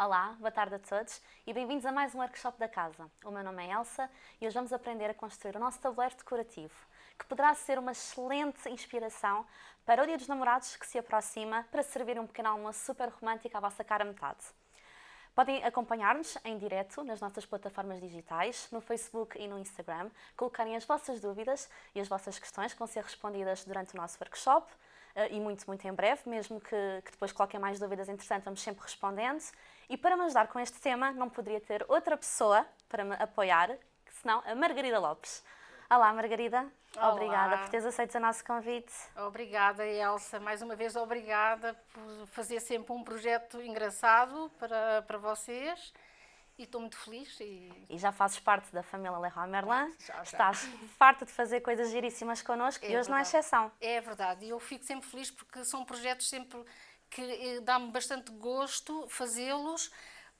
Olá, boa tarde a todos e bem-vindos a mais um workshop da casa. O meu nome é Elsa e hoje vamos aprender a construir o nosso tabuleiro decorativo, que poderá ser uma excelente inspiração para o Dia dos Namorados que se aproxima para servir um pequeno almoço super romântico à vossa cara metade. Podem acompanhar-nos em direto nas nossas plataformas digitais, no Facebook e no Instagram, colocarem as vossas dúvidas e as vossas questões que vão ser respondidas durante o nosso workshop eh, e muito, muito em breve, mesmo que, que depois coloquem mais dúvidas, entretanto, vamos sempre respondendo. E para me ajudar com este tema, não poderia ter outra pessoa para me apoiar, senão a Margarida Lopes. Olá, Margarida. Olá. Obrigada por teres aceito o nosso convite. Obrigada, Elsa. Mais uma vez, obrigada por fazer sempre um projeto engraçado para, para vocês. E estou muito feliz. E... E já fazes parte da família Leroy Merlin. Já, já. Estás farta de fazer coisas giríssimas connosco É e hoje não é verdade. exceção. É verdade. E eu fico sempre feliz porque são projetos sempre que eh, dá-me bastante gosto fazê-los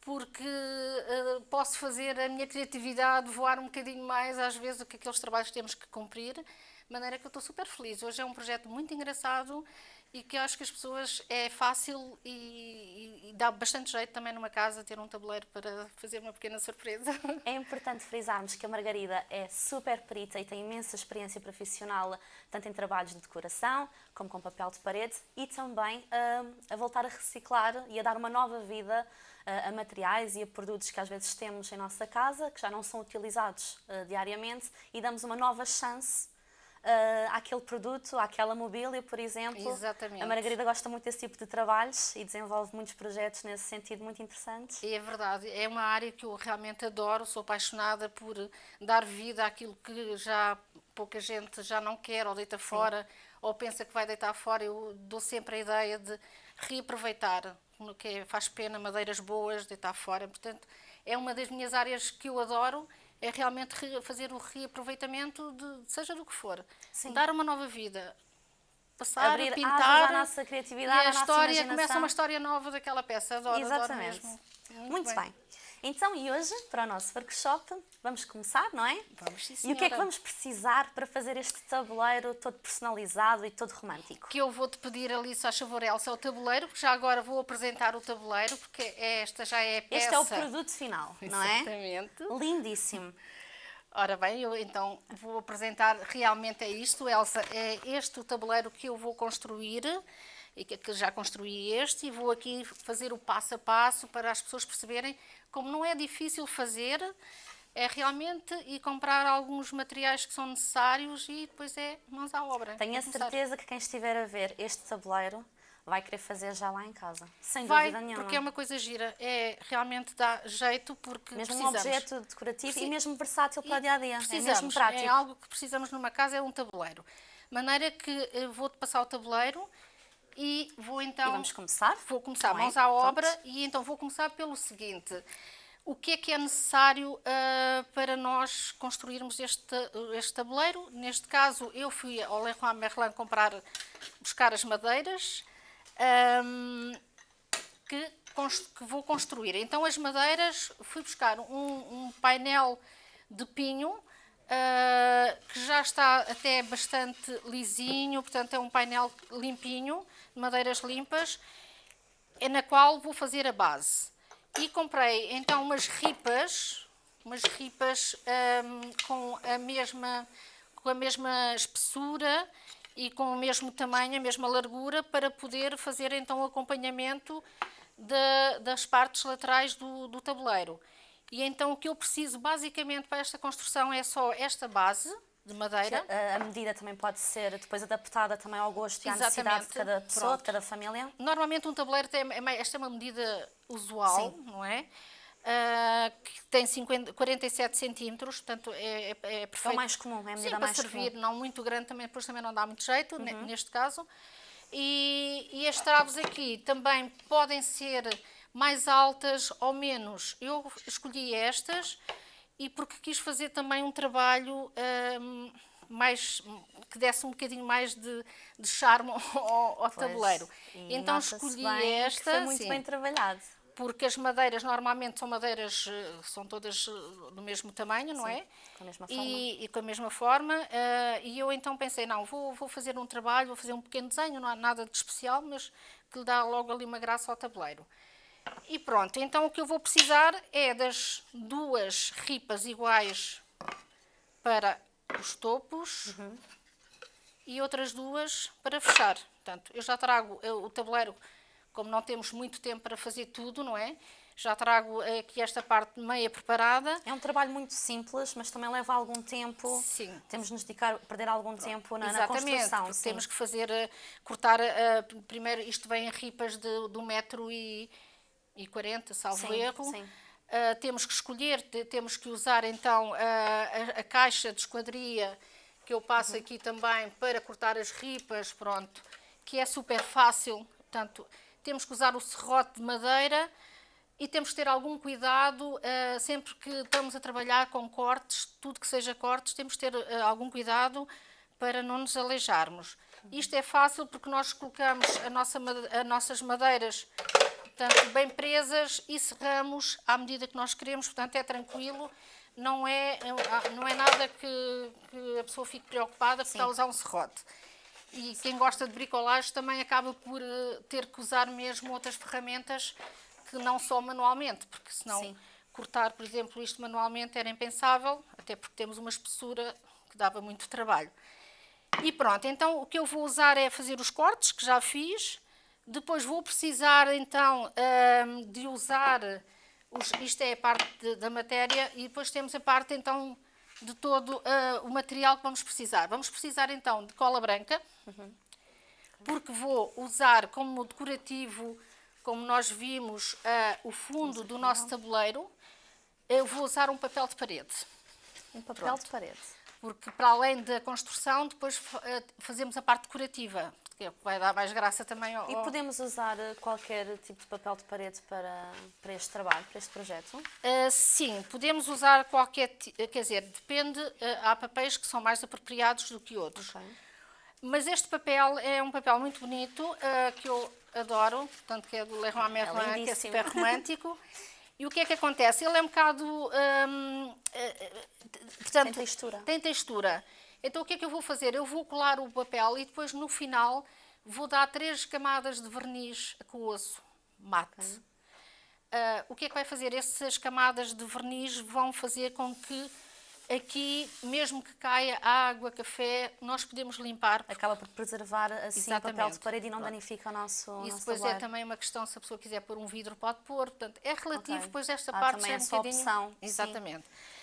porque eh, posso fazer a minha criatividade voar um bocadinho mais às vezes do que aqueles trabalhos que temos que cumprir, de maneira que eu estou super feliz. Hoje é um projeto muito engraçado e que eu acho que as pessoas é fácil e, e- dá bastante jeito também numa casa ter um tabuleiro para fazer uma pequena surpresa. É importante frisarmos que a Margarida é super perita e tem imensa experiência profissional, tanto em trabalhos de decoração, como com papel de parede, e também hum, a voltar a reciclar e a dar uma nova vida ah, a materiais e a produtos que às vezes temos em nossa casa, que já não são utilizados ah, diariamente, e damos uma nova chance ah, àquele produto, àquela mobília, por exemplo. Exatamente. A Margarida gosta muito desse tipo de trabalhos e desenvolve muitos projetos nesse sentido muito interessantes. É verdade, é uma área que eu realmente adoro, sou apaixonada por dar vida àquilo que já pouca gente já não quer ou deita fora ou pensa que vai deitar fora. Eu dou sempre a ideia de reaproveitar, que é- faz pena, madeiras boas, deitar fora. Portanto, é uma das minhas áreas que eu adoro, é realmente re- fazer o reaproveitamento de seja do que for. Sim. Dar uma nova vida. Passar, Abrir pintar à nossa criatividade, e a nossa história imaginação. começa uma história nova daquela peça. Adoro, adoro Exatamente. mesmo. Muito, bem. Então, e hoje, para o nosso workshop, vamos começar, não é? Vamos, sim, E o que é que senhora. vamos precisar para fazer este tabuleiro todo personalizado e todo romântico? que eu vou-te pedir ali, só favor, Elsa, o tabuleiro, porque já agora vou apresentar o tabuleiro, porque esta já é a peça. Este é o produto final, não é? Exatamente. Lindíssimo. Ora bem, eu então vou apresentar realmente é isto, Elsa, é este o tabuleiro que eu vou construir, que já construí este, e vou aqui fazer o passo a passo para as pessoas perceberem como não é difícil fazer, é realmente e comprar alguns materiais que são necessários e depois é mãos à obra. Tenho a É começar. certeza que quem estiver a ver este tabuleiro vai querer fazer já lá em casa. Sem Vai, dúvida nenhuma. porque é uma coisa gira. É, realmente dá jeito porque Mesmo um precisamos. objeto decorativo e Preci- mesmo versátil para o dia a dia. É mesmo prático. É algo que precisamos numa casa, é um tabuleiro. Maneira que eh, vou-te passar o tabuleiro e vou então... E vamos começar? Vou começar, mãos à obra, e então vou começar pelo seguinte. O que é que é necessário ah, para nós construirmos este, este tabuleiro? Neste caso, eu fui ao Leroy Merlin comprar, buscar as madeiras ahm, que, que vou construir. Então, as madeiras, fui buscar um, um painel de pinho ah, que já está até bastante lisinho, portanto, é um painel limpinho, de madeiras limpas, é na qual vou fazer a base. E comprei então umas ripas, umas ripas ahm, com a mesma com a mesma espessura e com o mesmo tamanho, a mesma largura, para poder fazer então o acompanhamento da- das partes laterais do, do tabuleiro. E então o que eu preciso basicamente para esta construção é só esta base de madeira. A, medida também pode ser depois adaptada também ao gosto e à necessidade de cada pessoa, Pronto. de cada família. Normalmente um tabuleiro tem, é esta é uma medida usual, Sim. não é? Ah, que tem 50, 47 centímetros, portanto é, é, é É perfeito. o mais comum, é a Sim, medida para mais servir, comum. não muito grande também, depois também não dá muito jeito, Uhum. neste caso. E, e as traves aqui também podem ser mais altas ou menos. Eu escolhi estas e porque quis fazer também um trabalho ahm, mais que desse um bocadinho mais de, de charme ao, ao tabuleiro. Então escolhi bem esta, Foi muito sim, bem trabalhado. porque as madeiras normalmente são madeiras, eh, são todas eh, do mesmo tamanho, não Sim, é? com a mesma forma. E, e com a mesma forma. eh, e eu então pensei, não, vou, vou fazer um trabalho, vou fazer um pequeno desenho, não há nada de especial, mas que lhe dá logo ali uma graça ao tabuleiro. E pronto, então o que eu vou precisar é das duas ripas iguais para os topos uhum. e outras duas para fechar. Portanto, eu já trago o tabuleiro, como não temos muito tempo para fazer tudo, não é? Já trago aqui esta parte meia preparada. É um trabalho muito simples, mas também leva algum tempo. Sim. Temos de nos dedicar, perder algum tempo na, Exatamente, na construção. Sim. Temos que fazer, eh, cortar, uh, primeiro isto vem em ripas de, de um metro e 40, salvo sim, erro. Sim. Uh, temos que escolher, temos que usar então a, a, caixa de esquadria que eu passo uhum. aqui também para cortar as ripas, pronto, que é super fácil. Portanto, temos que usar o serrote de madeira e temos que ter algum cuidado uh, sempre que estamos a trabalhar com cortes, tudo que seja cortes, temos que ter uh, algum cuidado para não nos aleijarmos. Isto é fácil porque nós colocamos a nossa, as nossas madeiras portanto, bem presas e serramos à medida que nós queremos, portanto é tranquilo, não é, não é nada que, que a pessoa fique preocupada porque está a usar um serrote. E quem gosta de bricolagem também acaba por uh, ter que usar mesmo outras ferramentas que não só manualmente, porque senão Sim. cortar, por exemplo, isto manualmente era impensável, até porque temos uma espessura que dava muito trabalho. E pronto, então o que eu vou usar é fazer os cortes, que já fiz, depois vou precisar então de usar, os, isto é a parte de, da matéria, e depois temos a parte então de todo uh, o material que vamos precisar. Vamos precisar então de cola branca, uhum. porque vou usar como decorativo como nós vimos uh, o fundo do nosso tabuleiro, eu vou usar um papel de parede. Um papel Pronto. de parede. Porque para além da construção, depois uh, fazemos a parte decorativa, que é vai dar mais graça também ao... E podemos usar eh, qualquer tipo de papel de parede para, para este trabalho, para este projeto? Uh, sim, podemos usar qualquer, quer dizer, depende, uh, há papéis que são mais apropriados do que outros. Okay. Mas este papel é um papel muito bonito, uh, que eu adoro, portanto que é do Leroy Merlin, é que é super romântico. E o que é que acontece? Ele é um bocado... Um, portanto, tem textura. Tem textura. Então o que é que eu vou fazer? Eu vou colar o papel e depois no final vou dar três camadas de verniz aquoso mate. Okay. Uh, o que é que vai fazer? Essas camadas de verniz vão fazer com que Aqui, mesmo que caia água, café, nós podemos limpar. Acaba por preservar assim Exatamente. o papel de parede e não danifica o nosso Isso nosso depois é também uma questão, se a pessoa quiser pôr um vidro, pode pôr. Portanto, é relativo, okay. pois esta ah, parte é, é um bocadinho... opção. Exatamente. Sim.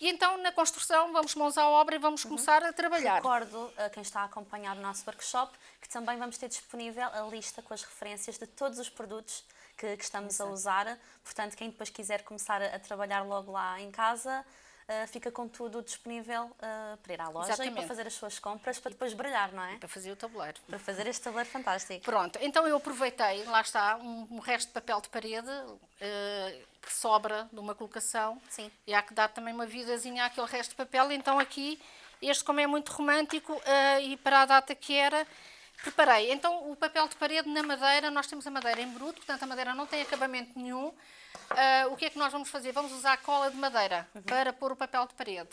E então, na construção, vamos mãos à obra e vamos uhum. começar a trabalhar. Recordo a quem está a acompanhar o nosso workshop que também vamos ter disponível a lista com as referências de todos os produtos que, que estamos Exato. a usar. Portanto, quem depois quiser começar a, a trabalhar logo lá em casa, uh, fica com tudo disponível uh, para ir à loja Exatamente. e para fazer as suas compras, para depois brilhar, não é? Para fazer o tabuleiro. Para fazer este tabuleiro fantástico. Pronto, então eu aproveitei, lá está, um, um resto de papel de parede uh, que sobra de uma colocação. Sim. E há que dar também uma vidazinha àquele resto de papel. Então aqui, este como é muito romântico e para a data que era, Preparei. Então, o papel de parede na madeira, nós temos a madeira em bruto, portanto a madeira não tem acabamento nenhum. Uh, o que é que nós vamos fazer? Vamos usar cola de madeira uhum. para pôr o papel de parede.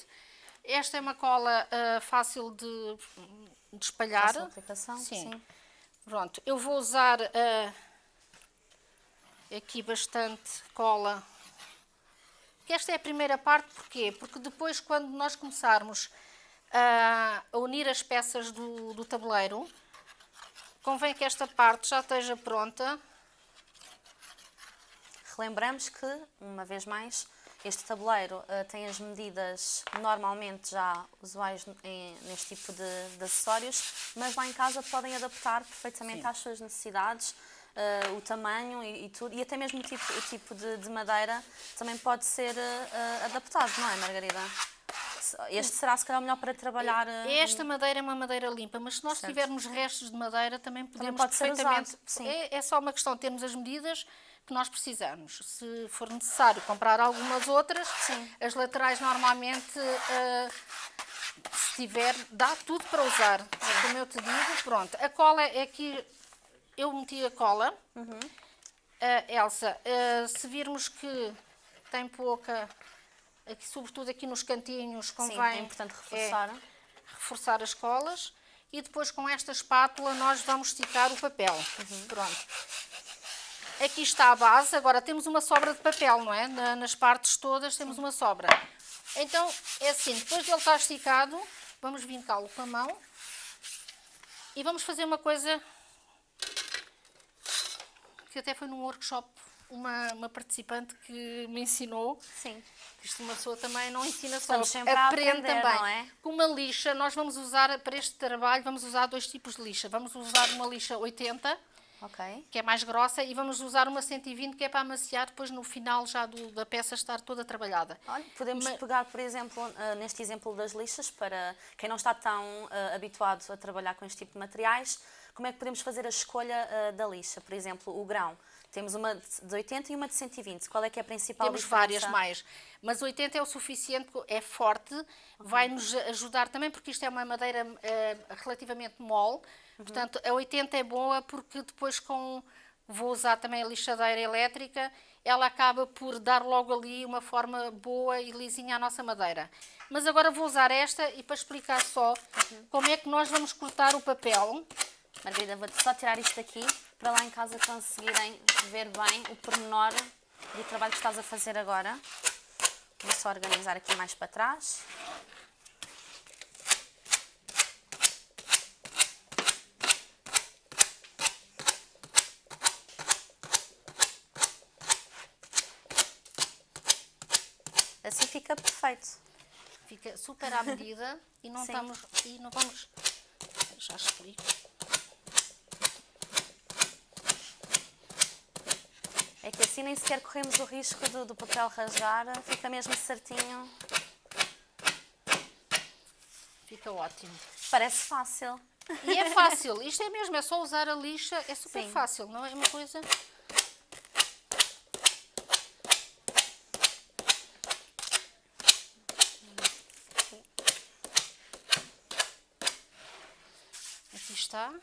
Esta é uma cola uh, fácil de, de espalhar. Fácil aplicação, sim. sim. Pronto, eu vou usar uh, aqui bastante cola. Esta é a primeira parte, porquê? Porque depois, quando nós começarmos a unir as peças do, do tabuleiro, convém que esta parte já esteja pronta Relembramos que, uma vez mais, este tabuleiro uh, tem as medidas normalmente já usuais em, neste tipo de, de, acessórios, mas lá em casa podem adaptar perfeitamente Sim. às suas necessidades, uh, o tamanho e, e, tudo, e até mesmo o tipo, o tipo de, de madeira também pode ser uh, adaptado, não é, Margarida? Este será se calhar melhor para trabalhar. Esta madeira é uma madeira limpa, mas se nós certo. tivermos restos de madeira também podemos também perfeitamente. É, é só uma questão de termos as medidas que nós precisamos. Se for necessário comprar algumas outras, Sim. as laterais normalmente, uh, se tiver, dá tudo para usar. Sim. Como eu te digo, pronto. A cola é aqui, eu meti a cola. Uhum. Uh, Elsa, uh, se virmos que tem pouca, aqui, sobretudo aqui nos cantinhos, convém... Sim, é importante reforçar. É, reforçar as colas. E depois com esta espátula nós vamos esticar o papel. Uhum. Pronto. Aqui está a base, agora temos uma sobra de papel, não é? Na, nas partes todas temos uma sobra. Então, é assim, depois dele estar esticado, vamos vincá-lo com a mão e vamos fazer uma coisa que até foi num workshop uma, uma participante que me ensinou. Sim. Isto uma pessoa também não ensina só, aprende aprender, também. não é? Com uma lixa, nós vamos usar, para este trabalho, vamos usar dois tipos de lixa. Vamos usar uma lixa 80, Ok. que é mais grossa, e vamos usar uma 120, que é para amaciar depois no final já do- da peça estar toda trabalhada. Olha, podemos Mas- pegar, por exemplo, ah, neste exemplo das lixas, para quem não está tão ah, habituado a trabalhar com este tipo de materiais, como é que podemos fazer a escolha ah, da lixa? Por exemplo, o grão. Temos uma de 80 e uma de 120. Qual é que é a principal Temos diferença? várias mais, mas 80 é o suficiente, é forte, vai nos ajudar também, porque isto é uma madeira eh, relativamente mole, Uhum. portanto a 80 é boa porque depois com, vou usar também a lixadeira elétrica, ela acaba por dar logo ali uma forma boa e lisinha à nossa madeira. Mas agora vou usar esta e para explicar só Uhum. como é que nós vamos cortar o papel. Margarida, vou só tirar isto aqui para lá em casa conseguirem ver bem o pormenor do trabalho que estás a fazer agora. Vou só organizar aqui mais para trás. Assim fica perfeito. Fica super à medida e não Sim. estamos e não vamos já explico. É que assim nem sequer corremos o risco do, do papel rasgar, fica mesmo certinho. Fica ótimo. Parece fácil. E é fácil, isto é mesmo, é só usar a lixa, é super Sim. fácil, não é uma coisa... Aqui está.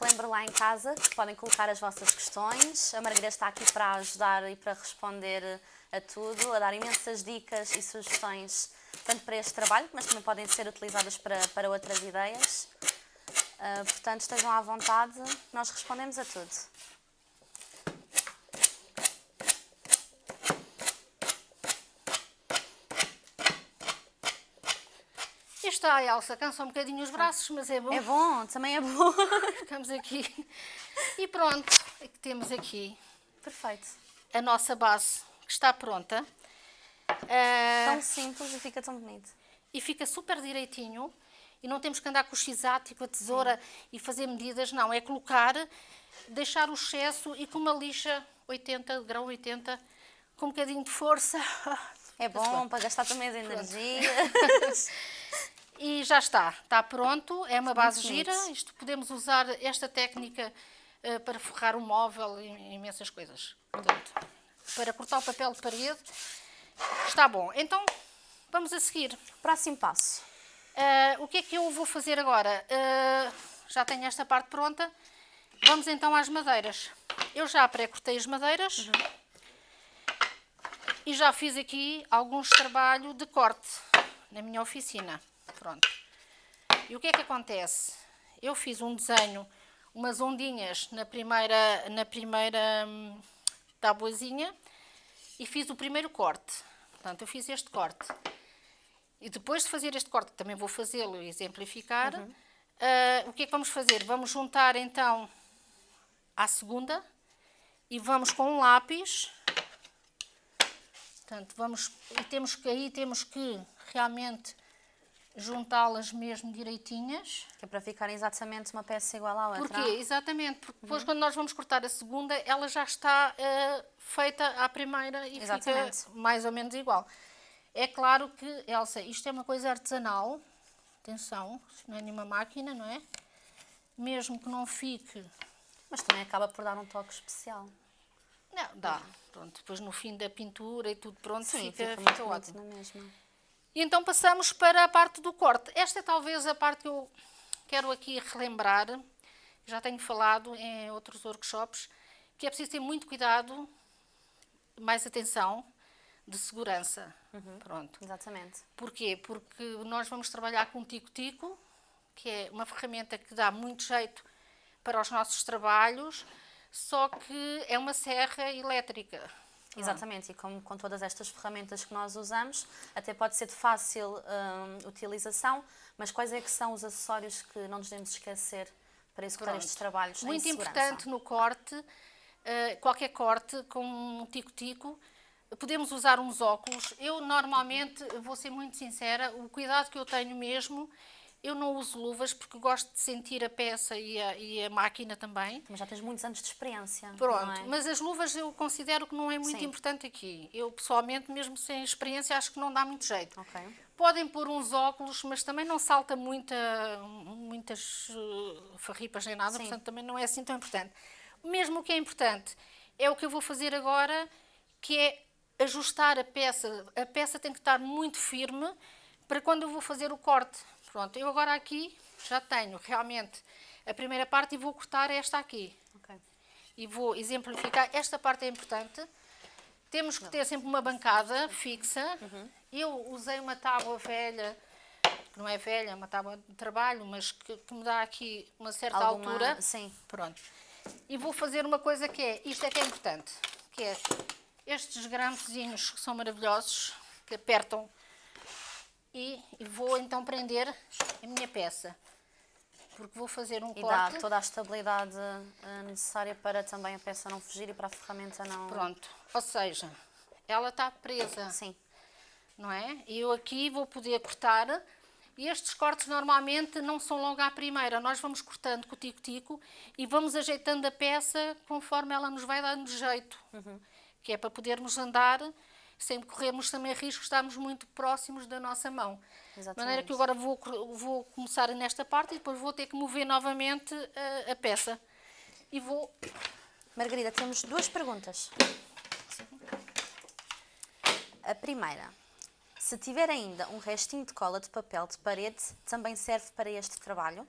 Relembro lá em casa que podem colocar as vossas questões. A Margarida está aqui para ajudar e para responder a tudo, a dar imensas dicas e sugestões, tanto para este trabalho, mas também podem ser utilizadas para, para outras ideias. Ah, portanto, estejam à vontade, nós respondemos a tudo. Está a Elsa, cansa um bocadinho os braços, mas é bom. É bom, também é bom. Ficamos aqui. E pronto, é temos aqui Perfeito. a nossa base, que está pronta. Ah, Tão simples e fica tão bonito. e fica super direitinho e não temos que andar com o x-ato e com a tesoura e fazer medidas, não, é colocar, deixar o excesso e com uma lixa 80, grão 80, com um bocadinho de força É bom para gastar também as energias. e já está, está pronto, é uma base gira, isto podemos usar esta técnica eh, para forrar o móvel e imensas coisas, portanto, para cortar o papel de parede, está bom. Então, vamos a seguir. Próximo passo. Ah, o que é que eu vou fazer agora? Ah, já tenho esta parte pronta. Vamos então às madeiras. Eu já pré-cortei as madeiras e já fiz aqui alguns trabalho de corte na minha oficina. Pronto. E o que é que acontece? Eu fiz um desenho, umas ondinhas na primeira, na primeira hum, tabuazinha e fiz o primeiro corte. Portanto, eu fiz este corte. E depois de fazer este corte, também vou fazê-lo e exemplificar, ah, o que é que vamos fazer? Vamos juntar então à segunda e vamos com um lápis. Portanto, vamos, e temos que aí temos que realmente juntá-las mesmo direitinhas. Que é para ficar exatamente uma peça igual à outra. Porquê? Exatamente, porque depois quando nós vamos cortar a segunda, ela já está eh, feita à primeira e Exatamente. fica mais ou menos igual. É claro que, Elsa, isto é uma coisa artesanal, atenção, isto não é nenhuma máquina, não é? Mesmo que não fique... Mas também acaba por dar um toque especial. Não, dá. Pronto, depois no fim da pintura e tudo pronto, Sim, fica, fica, fica, ótimo. na mesma. E então passamos para a parte do corte. Esta é talvez a parte que eu quero aqui relembrar, já tenho falado em outros workshops, que é preciso ter muito cuidado, mais atenção, de segurança. Pronto. Exatamente. Porquê? Porque nós vamos trabalhar com um tico-tico, que é uma ferramenta que dá muito jeito para os nossos trabalhos, só que é uma serra elétrica. Exatamente, e como com todas estas ferramentas que nós usamos, até pode ser de fácil hum, utilização, mas quais é que são os acessórios que não nos devemos esquecer para executar Pronto. estes trabalhos Muito importante no corte, eh, qualquer corte com um tico-tico, podemos usar uns óculos. Eu normalmente, vou ser muito sincera, o cuidado que eu tenho mesmo, eu não uso luvas porque gosto de sentir a peça e a, e a máquina também. Mas já tens muitos anos de experiência, Pronto, é? mas as luvas eu considero que não é muito Sim. importante aqui. Eu pessoalmente, mesmo sem experiência, acho que não dá muito jeito. Ok. Podem pôr uns óculos, mas também não salta muita, muitas uh, farripas nem nada, Sim. portanto também não é assim tão importante. Mesmo o que é importante é o que eu vou fazer agora, que é ajustar a peça. A peça tem que estar muito firme para quando eu vou fazer o corte. Pronto, eu agora aqui já tenho realmente a primeira parte e vou cortar esta aqui ok. e vou exemplificar. Esta parte é importante. Temos que ter sempre uma bancada fixa. Eu usei uma tábua velha, que não é velha, é uma tábua de trabalho, mas que, que me dá aqui uma certa Alguma- altura. Sim. Pronto. E vou fazer uma coisa que é, isto é que é importante, que é estes grampezinhos que são maravilhosos, que apertam, e, e vou então prender a minha peça. Porque vou fazer um E dá corte. toda a estabilidade eh, necessária para também a peça não fugir e para a ferramenta não... Pronto. Ou seja, ela está presa. Sim. não é? E eu aqui vou poder cortar. E estes cortes normalmente não são logo à primeira. Nós vamos cortando com o tico-tico e vamos ajeitando a peça conforme ela nos vai dando jeito. Que é para podermos andar sem corrermos também risco de estarmos muito próximos da nossa mão. De maneira que agora vou, vou começar nesta parte e depois vou ter que mover novamente a, a peça. E vou Margarida, temos duas perguntas. A primeira. Se tiver ainda um restinho de cola de papel de parede, também serve para este trabalho?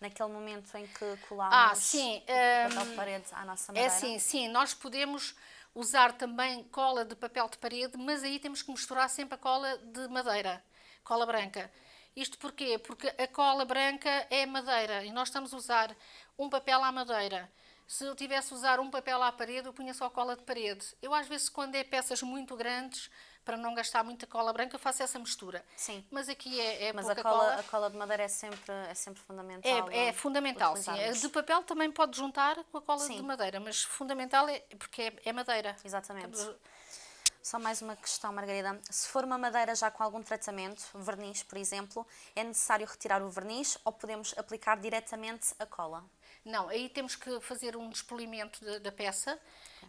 Naquele momento em que colamos Ah, sim, o papel hum, de parede à nossa É madeira? assim, sim, nós podemos usar também cola de papel de parede, mas aí temos que misturar sempre a cola de madeira, cola branca. Isto porquê? Porque a cola branca é madeira e nós estamos a usar um papel à madeira. Se eu tivesse a usar um papel à parede, eu punha só cola de parede. Eu às vezes, quando é peças muito grandes, para não gastar muita cola branca, faço essa mistura. Sim. Mas aqui é, é Mas a pouca cola, cola. a cola de madeira é sempre, é sempre fundamental. É, é fundamental, sim. A de papel também pode juntar com a cola Sim. de madeira, mas fundamental é porque é, é madeira. Exatamente. Só mais uma questão, Margarida. Se for uma madeira já com algum tratamento, verniz, por exemplo, é necessário retirar o verniz ou podemos aplicar diretamente a cola? Não, aí temos que fazer um despolimento da, da peça.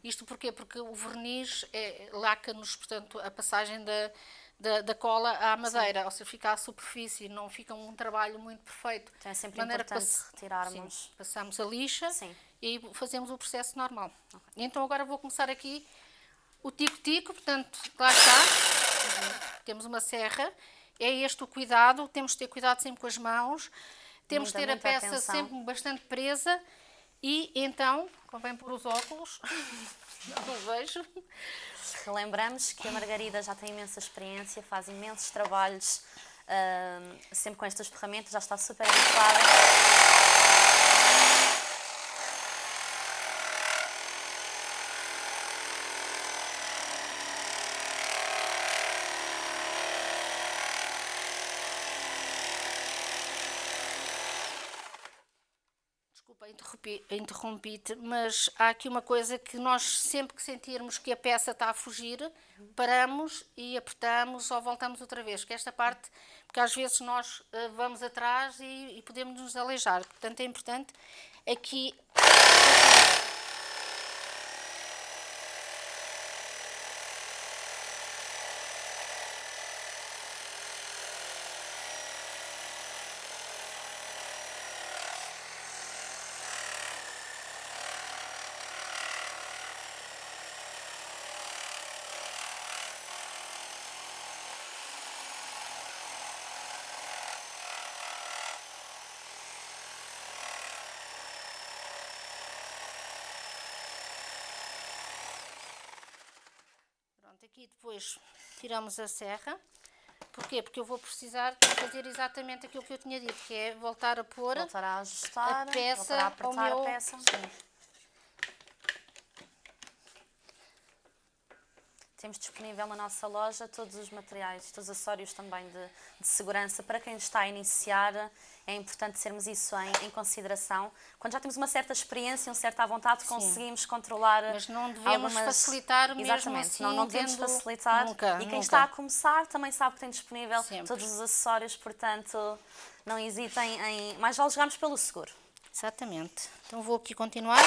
Isto porquê? Porque o verniz é, laca-nos, portanto, a passagem da, da, da cola à madeira, ou seja, fica à superfície, não fica um trabalho muito perfeito. Então é sempre De maneira importante passe- retirarmos. Sim, passamos a lixa Sim. e aí fazemos o processo normal. Então agora vou começar aqui o tico-tico, portanto, lá está. Temos uma serra. É este o cuidado, temos de ter cuidado sempre com as mãos. Temos de ter a peça atenção. sempre bastante presa. E então, convém pôr os óculos. Não vejo. Relembramos que a Margarida já tem imensa experiência, faz imensos trabalhos ahm, sempre com estas ferramentas, já está super habituada. Interrompi-te, mas há aqui uma coisa que nós, sempre que sentirmos que a peça está a fugir, paramos e apertamos ou voltamos outra vez. Que esta parte, porque às vezes nós eh, vamos atrás e, e podemos nos aleijar. Portanto, é importante aqui. Aqui depois tiramos a serra. Porquê? Porque eu vou precisar fazer exatamente aquilo que eu tinha dito, que é voltar a pôr voltar a ajustar, a peça voltar a apertar ao meu... a peça. Sim. Temos disponível na nossa loja todos os materiais, todos os acessórios também de, de segurança. Para quem está a iniciar, é importante termos isso em, em, consideração. Quando já temos uma certa experiência, uma certa vontade, conseguimos controlar. Mas não devemos algumas... facilitar mesmo Exatamente, assim, não, não devemos facilitar. Nunca, e quem nunca. está a começar também sabe que tem disponível Sempre. todos os acessórios, portanto, não hesitem em. Mais vale jogarmos pelo seguro. Exatamente. Então vou aqui continuar.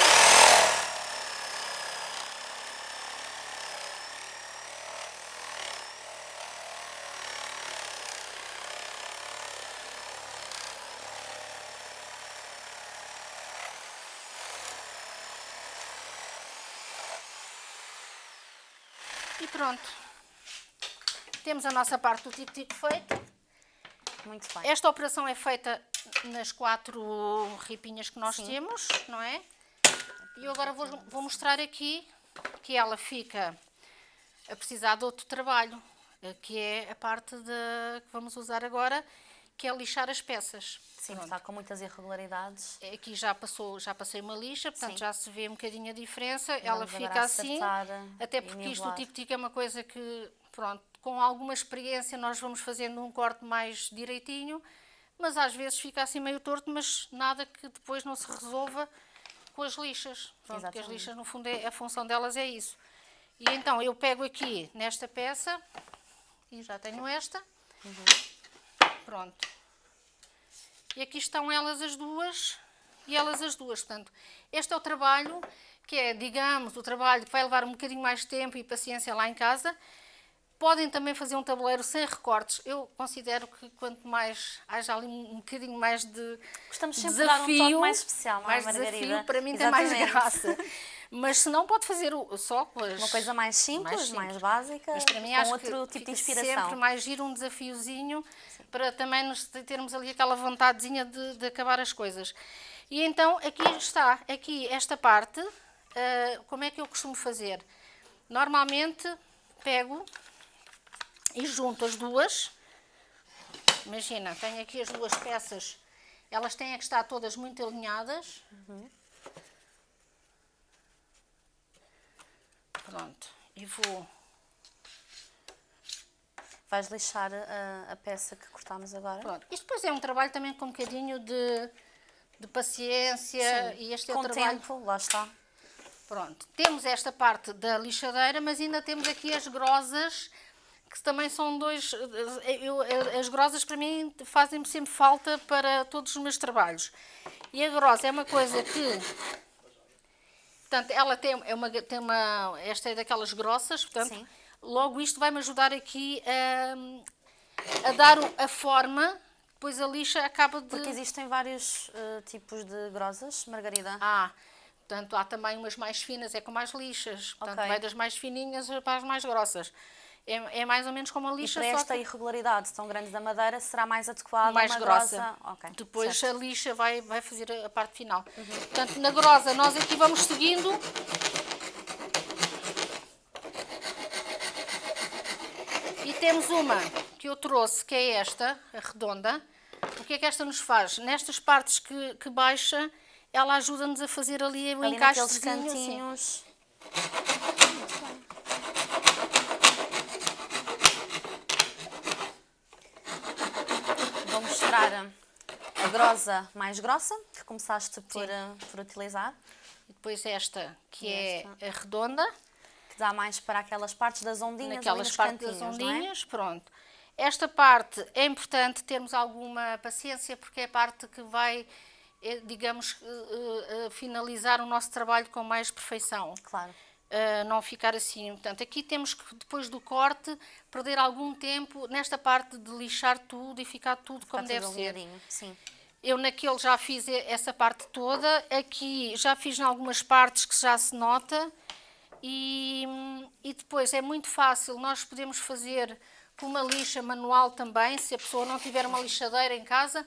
Pronto. Temos a nossa parte do tico-tico feita. Muito bem. Esta operação é feita nas quatro ripinhas que nós Sim. temos, não é? E eu agora vou, vou mostrar aqui que ela fica a precisar de outro trabalho, eh, que é a parte de, que vamos usar agora, que é lixar as peças. Sim, Pronto. está com muitas irregularidades. Aqui já passou, já passei uma lixa, portanto Sim. já se vê um bocadinho a diferença. Ela Vamos fica assim, até porque isto o nivelar. tic-tic é uma coisa que, pronto, com alguma experiência nós vamos fazendo um corte mais direitinho, mas às vezes fica assim meio torto, mas nada que depois não se resolva com as lixas. Pronto, porque as lixas, no fundo, é, a função delas é isso. E então eu pego aqui nesta peça, e já tenho esta, pronto. E aqui estão elas as duas e elas as duas. Portanto, este é o trabalho que é, digamos, o trabalho que vai levar um bocadinho mais tempo e paciência lá em casa. Podem também fazer um tabuleiro sem recortes. Eu considero que quanto mais haja ali um bocadinho mais de Gostamos sempre desafio, de dar um toque mais especial, não é, mais Margarida? desafio, para mim tem mais Exatamente. graça. Mas se não pode fazer só com as... Uma coisa mais simples, mais, simples. básica, Mas para mim com acho outro que tipo de inspiração. sempre mais giro um desafiozinho para também nos termos ali aquela vontadezinha de, de acabar as coisas. E então aqui está, aqui esta parte, ah, como é que eu costumo fazer? Normalmente pego e junto as duas. Imagina, tenho aqui as duas peças, elas têm que estar todas muito alinhadas. Pronto, e vou Vais lixar a, a peça que cortámos agora? Pronto. Isto depois é um trabalho também com um bocadinho de, de paciência Sim. e este é o trabalho. tempo, lá está. Pronto. Temos esta parte da lixadeira, mas ainda temos aqui as grosas, que também são dois. eu- as grosas para mim fazem-me sempre falta para todos os meus trabalhos. E a grosa é uma coisa que. Portanto, ela tem, é uma, tem uma. Esta é daquelas grossas, portanto, Sim. logo isto vai-me ajudar aqui a, a dar a forma, depois a lixa acaba de. Porque existem vários eh, tipos de grosas, Margarida. Ah, portanto, há também umas mais finas, é com mais lixas. Portanto, Ok. vai das mais fininhas para as mais grossas. É, é mais ou menos como a E lixa, para só esta que irregularidade tão grande da madeira, será mais adequada mais uma grossa. grossa? Ok, Depois certo. Uhum. a lixa vai, vai fazer a, parte final. Portanto, na grossa, nós aqui vamos seguindo. E temos uma que eu trouxe, que é esta, a redonda. O que é que esta nos faz? Nestas partes que, que baixa, ela ajuda-nos a fazer ali o Ali encaixezinho. assim. cantinhos. Vou mostrar a grosa mais grossa, que começaste por, eh, por utilizar, E depois esta, que é esta? a redonda, que dá mais para aquelas partes das ondinhas naquelas partes das é? ondinhas, pronto. Esta parte é importante termos alguma paciência, porque é a parte que vai, eh, digamos, eh, finalizar o nosso trabalho com mais perfeição. Claro. Uh, não ficar assim. Portanto, aqui temos que, depois do corte, perder algum tempo nesta parte de lixar tudo e ficar tudo como Está deve tudo ser. Sim. Eu naquele já fiz essa parte toda, aqui já fiz em algumas partes que já se nota e, e depois é muito fácil, nós podemos fazer com uma lixa manual também, se a pessoa não tiver uma lixadeira em casa,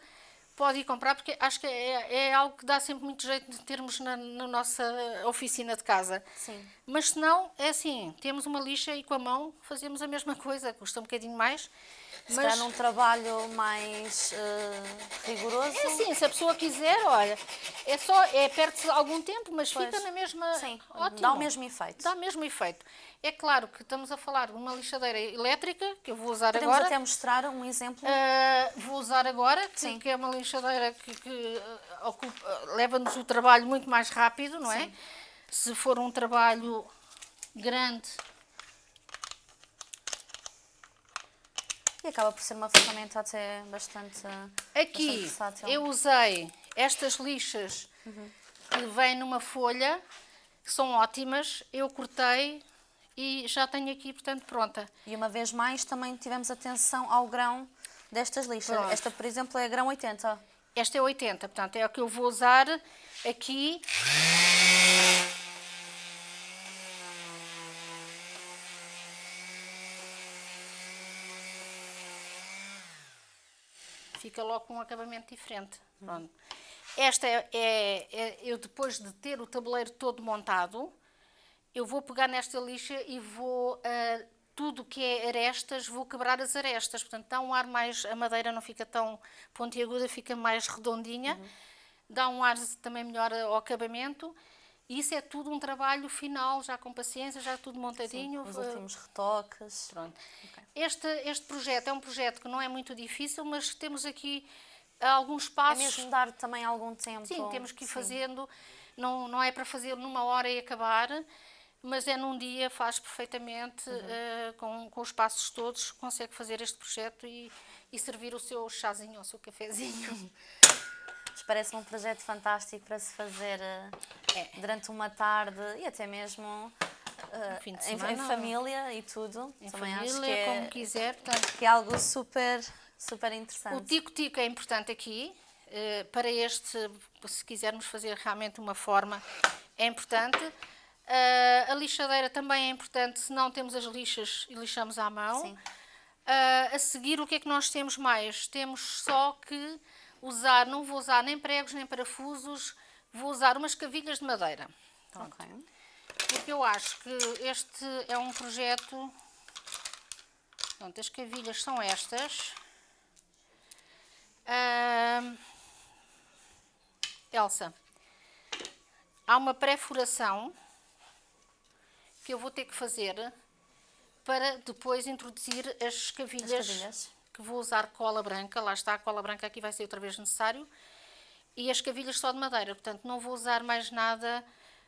pode ir comprar, porque acho que é, é algo que dá sempre muito jeito de termos na, na, nossa oficina de casa. Sim. Mas se não, é assim, temos uma lixa e com a mão fazemos a mesma coisa, custa um bocadinho mais. Se mas... num trabalho mais uh, rigoroso... É assim, se a pessoa quiser, olha, é só, é perto algum tempo, mas pois. fica na mesma... Sim, Ótimo. dá o mesmo efeito. Dá o mesmo efeito. É claro que estamos a falar de uma lixadeira elétrica, que eu vou usar Podemos agora. Podemos até mostrar um exemplo? Uh, vou usar agora, que, que, é uma lixadeira que, que uh, leva-nos o trabalho muito mais rápido, não é? Sim. Se for um trabalho grande... E acaba por ser uma ferramenta até bastante Aqui bastante eu usei estas lixas uhum. que vêm numa folha, que são ótimas. Eu cortei e já tenho aqui, portanto, pronta. E uma vez mais também tivemos atenção ao grão destas lixas. Pronto. Esta, por exemplo, é grão 80. Esta é 80, portanto, é o que eu vou usar aqui. Fica logo com um acabamento diferente. Pronto. Esta é, é, é, eu depois de ter o tabuleiro todo montado, eu vou pegar nesta lixa e vou, uh, tudo que é arestas, vou quebrar as arestas. Portanto, dá um ar mais, a madeira não fica tão pontiaguda, fica mais redondinha. Uhum. Dá um ar também melhor ao acabamento. Isso é tudo um trabalho final, já com paciência, já tudo montadinho. Sim, os últimos retoques. Pronto. Okay. Este, este projeto é um projeto que não é muito difícil, mas temos aqui alguns passos. É mesmo dar também algum tempo. Sim, temos que ir Sim. fazendo. Não, não é para fazer numa hora e acabar mas é num dia, faz perfeitamente, uhum. uh, com, com os passos todos, consegue fazer este projeto e, e servir o seu chazinho ou o seu cafezinho. Parece-me um projeto fantástico para se fazer uh, é. durante uma tarde e até mesmo uh, em, semana, em, família e tudo. Em Também família, acho que é, como quiser. Portanto, que é algo super, super interessante. O tico-tico é importante aqui. para este, se quisermos fazer realmente uma forma, é importante. Uh, a lixadeira também é importante, se não temos as lixas e lixamos à mão. Uh, a seguir, o que é que nós temos mais? Temos só que usar, não vou usar nem pregos nem parafusos, vou usar umas cavilhas de madeira. Okay. Porque eu acho que este é um projeto... Pronto, as cavilhas são estas. Elsa, há uma pré-furação que eu vou ter que fazer para depois introduzir as cavilhas, as que vou usar cola branca, lá está a cola branca aqui vai ser outra vez necessário, e as cavilhas só de madeira, portanto não vou usar mais nada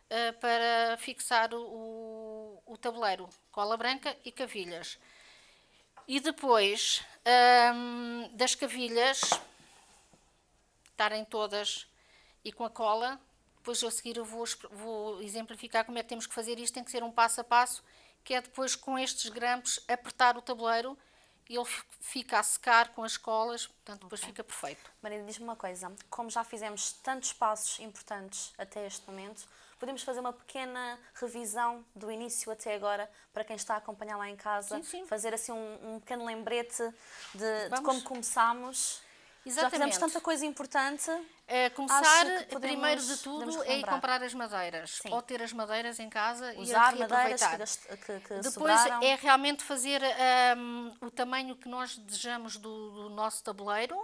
uh, para fixar o, o, tabuleiro, cola branca e cavilhas. E depois um, das cavilhas estarem todas e com a cola, depois a seguir eu vou, vou exemplificar como é que temos que fazer isto, tem que ser um passo a passo, que é depois com estes grampos apertar o tabuleiro e ele fica a secar com as colas, portanto depois okay. fica perfeito. Maria, diz-me uma coisa, como já fizemos tantos passos importantes até este momento, podemos fazer uma pequena revisão do início até agora, para quem está a acompanhar lá em casa, sim, sim. fazer assim um, um pequeno lembrete de, de como começámos Exatamente. Já fizemos tanta coisa importante. É, começar, primeiro de tudo, é comprar as madeiras. Sim. Ou ter as madeiras em casa Usar e que, que, que Depois sobraram. é realmente fazer um, o tamanho que nós desejamos do, do, nosso tabuleiro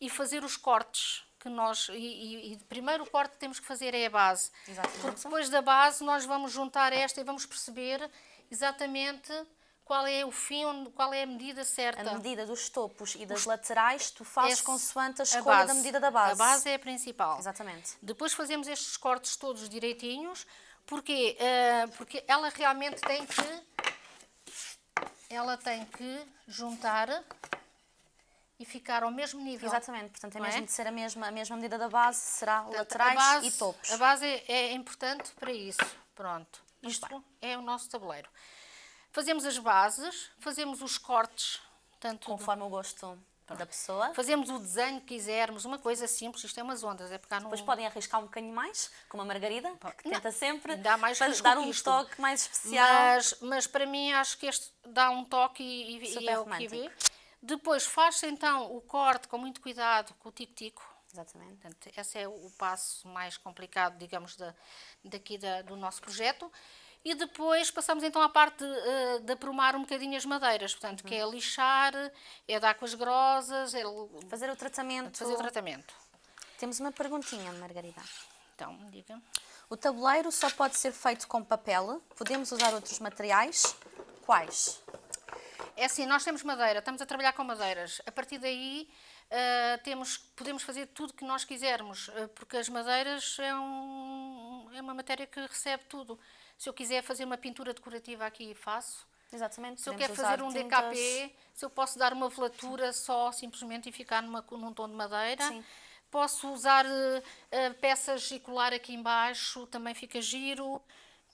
e fazer os cortes que nós... E, e, primeiro o corte que temos que fazer é a base. Exatamente. Porque depois da base nós vamos juntar esta e vamos perceber exatamente qual é o fim, qual é a medida certa. A medida dos topos e das Os... laterais, tu fazes Esse, consoante a escolha a da medida da base. A base é a principal. Exatamente. Depois fazemos estes cortes todos direitinhos, porque, uh, porque ela realmente tem que, ela tem que juntar e ficar ao mesmo nível. Exatamente, portanto, é mesmo é? de ser a mesma, a mesma medida da base, será portanto, laterais base, e topos. A base é, é importante para isso. Pronto, isto é o nosso tabuleiro. Fazemos as bases, fazemos os cortes. Tanto Conforme o gosto da pessoa. Fazemos o desenho que quisermos, uma coisa simples, isto é umas ondas, é pegar Depois podem arriscar um bocadinho mais, como a Margarida, que tenta sempre dá mais dar um toque mais especial. Mas, mas para mim acho que este dá um toque e, e é o que vê. Depois faz-se então o corte com muito cuidado, com o tico-tico. Exatamente. Portanto, esse é o passo mais complicado, digamos, da, daqui da, do nosso projeto. E depois passamos então à parte de, uh, de aprumar um bocadinho as madeiras, portanto, que é Uhum. lixar, é dar com as grosas, é Fazer o tratamento. fazer o tratamento. Temos uma perguntinha, Margarida. Então, diga. O tabuleiro só pode ser feito com papel? Podemos usar outros materiais? Quais? É assim, nós temos madeira, estamos a trabalhar com madeiras. A partir daí uh, temos, podemos fazer tudo que nós quisermos, uh, porque as madeiras é, um, é uma matéria que recebe tudo. Se eu quiser fazer uma pintura decorativa aqui, faço. Exatamente. Se eu quero fazer um tintas. DKP, se eu posso dar uma velatura só simplesmente e ficar numa, num tom de madeira. Sim. Posso usar uh, uh, peças e colar aqui embaixo, também fica giro.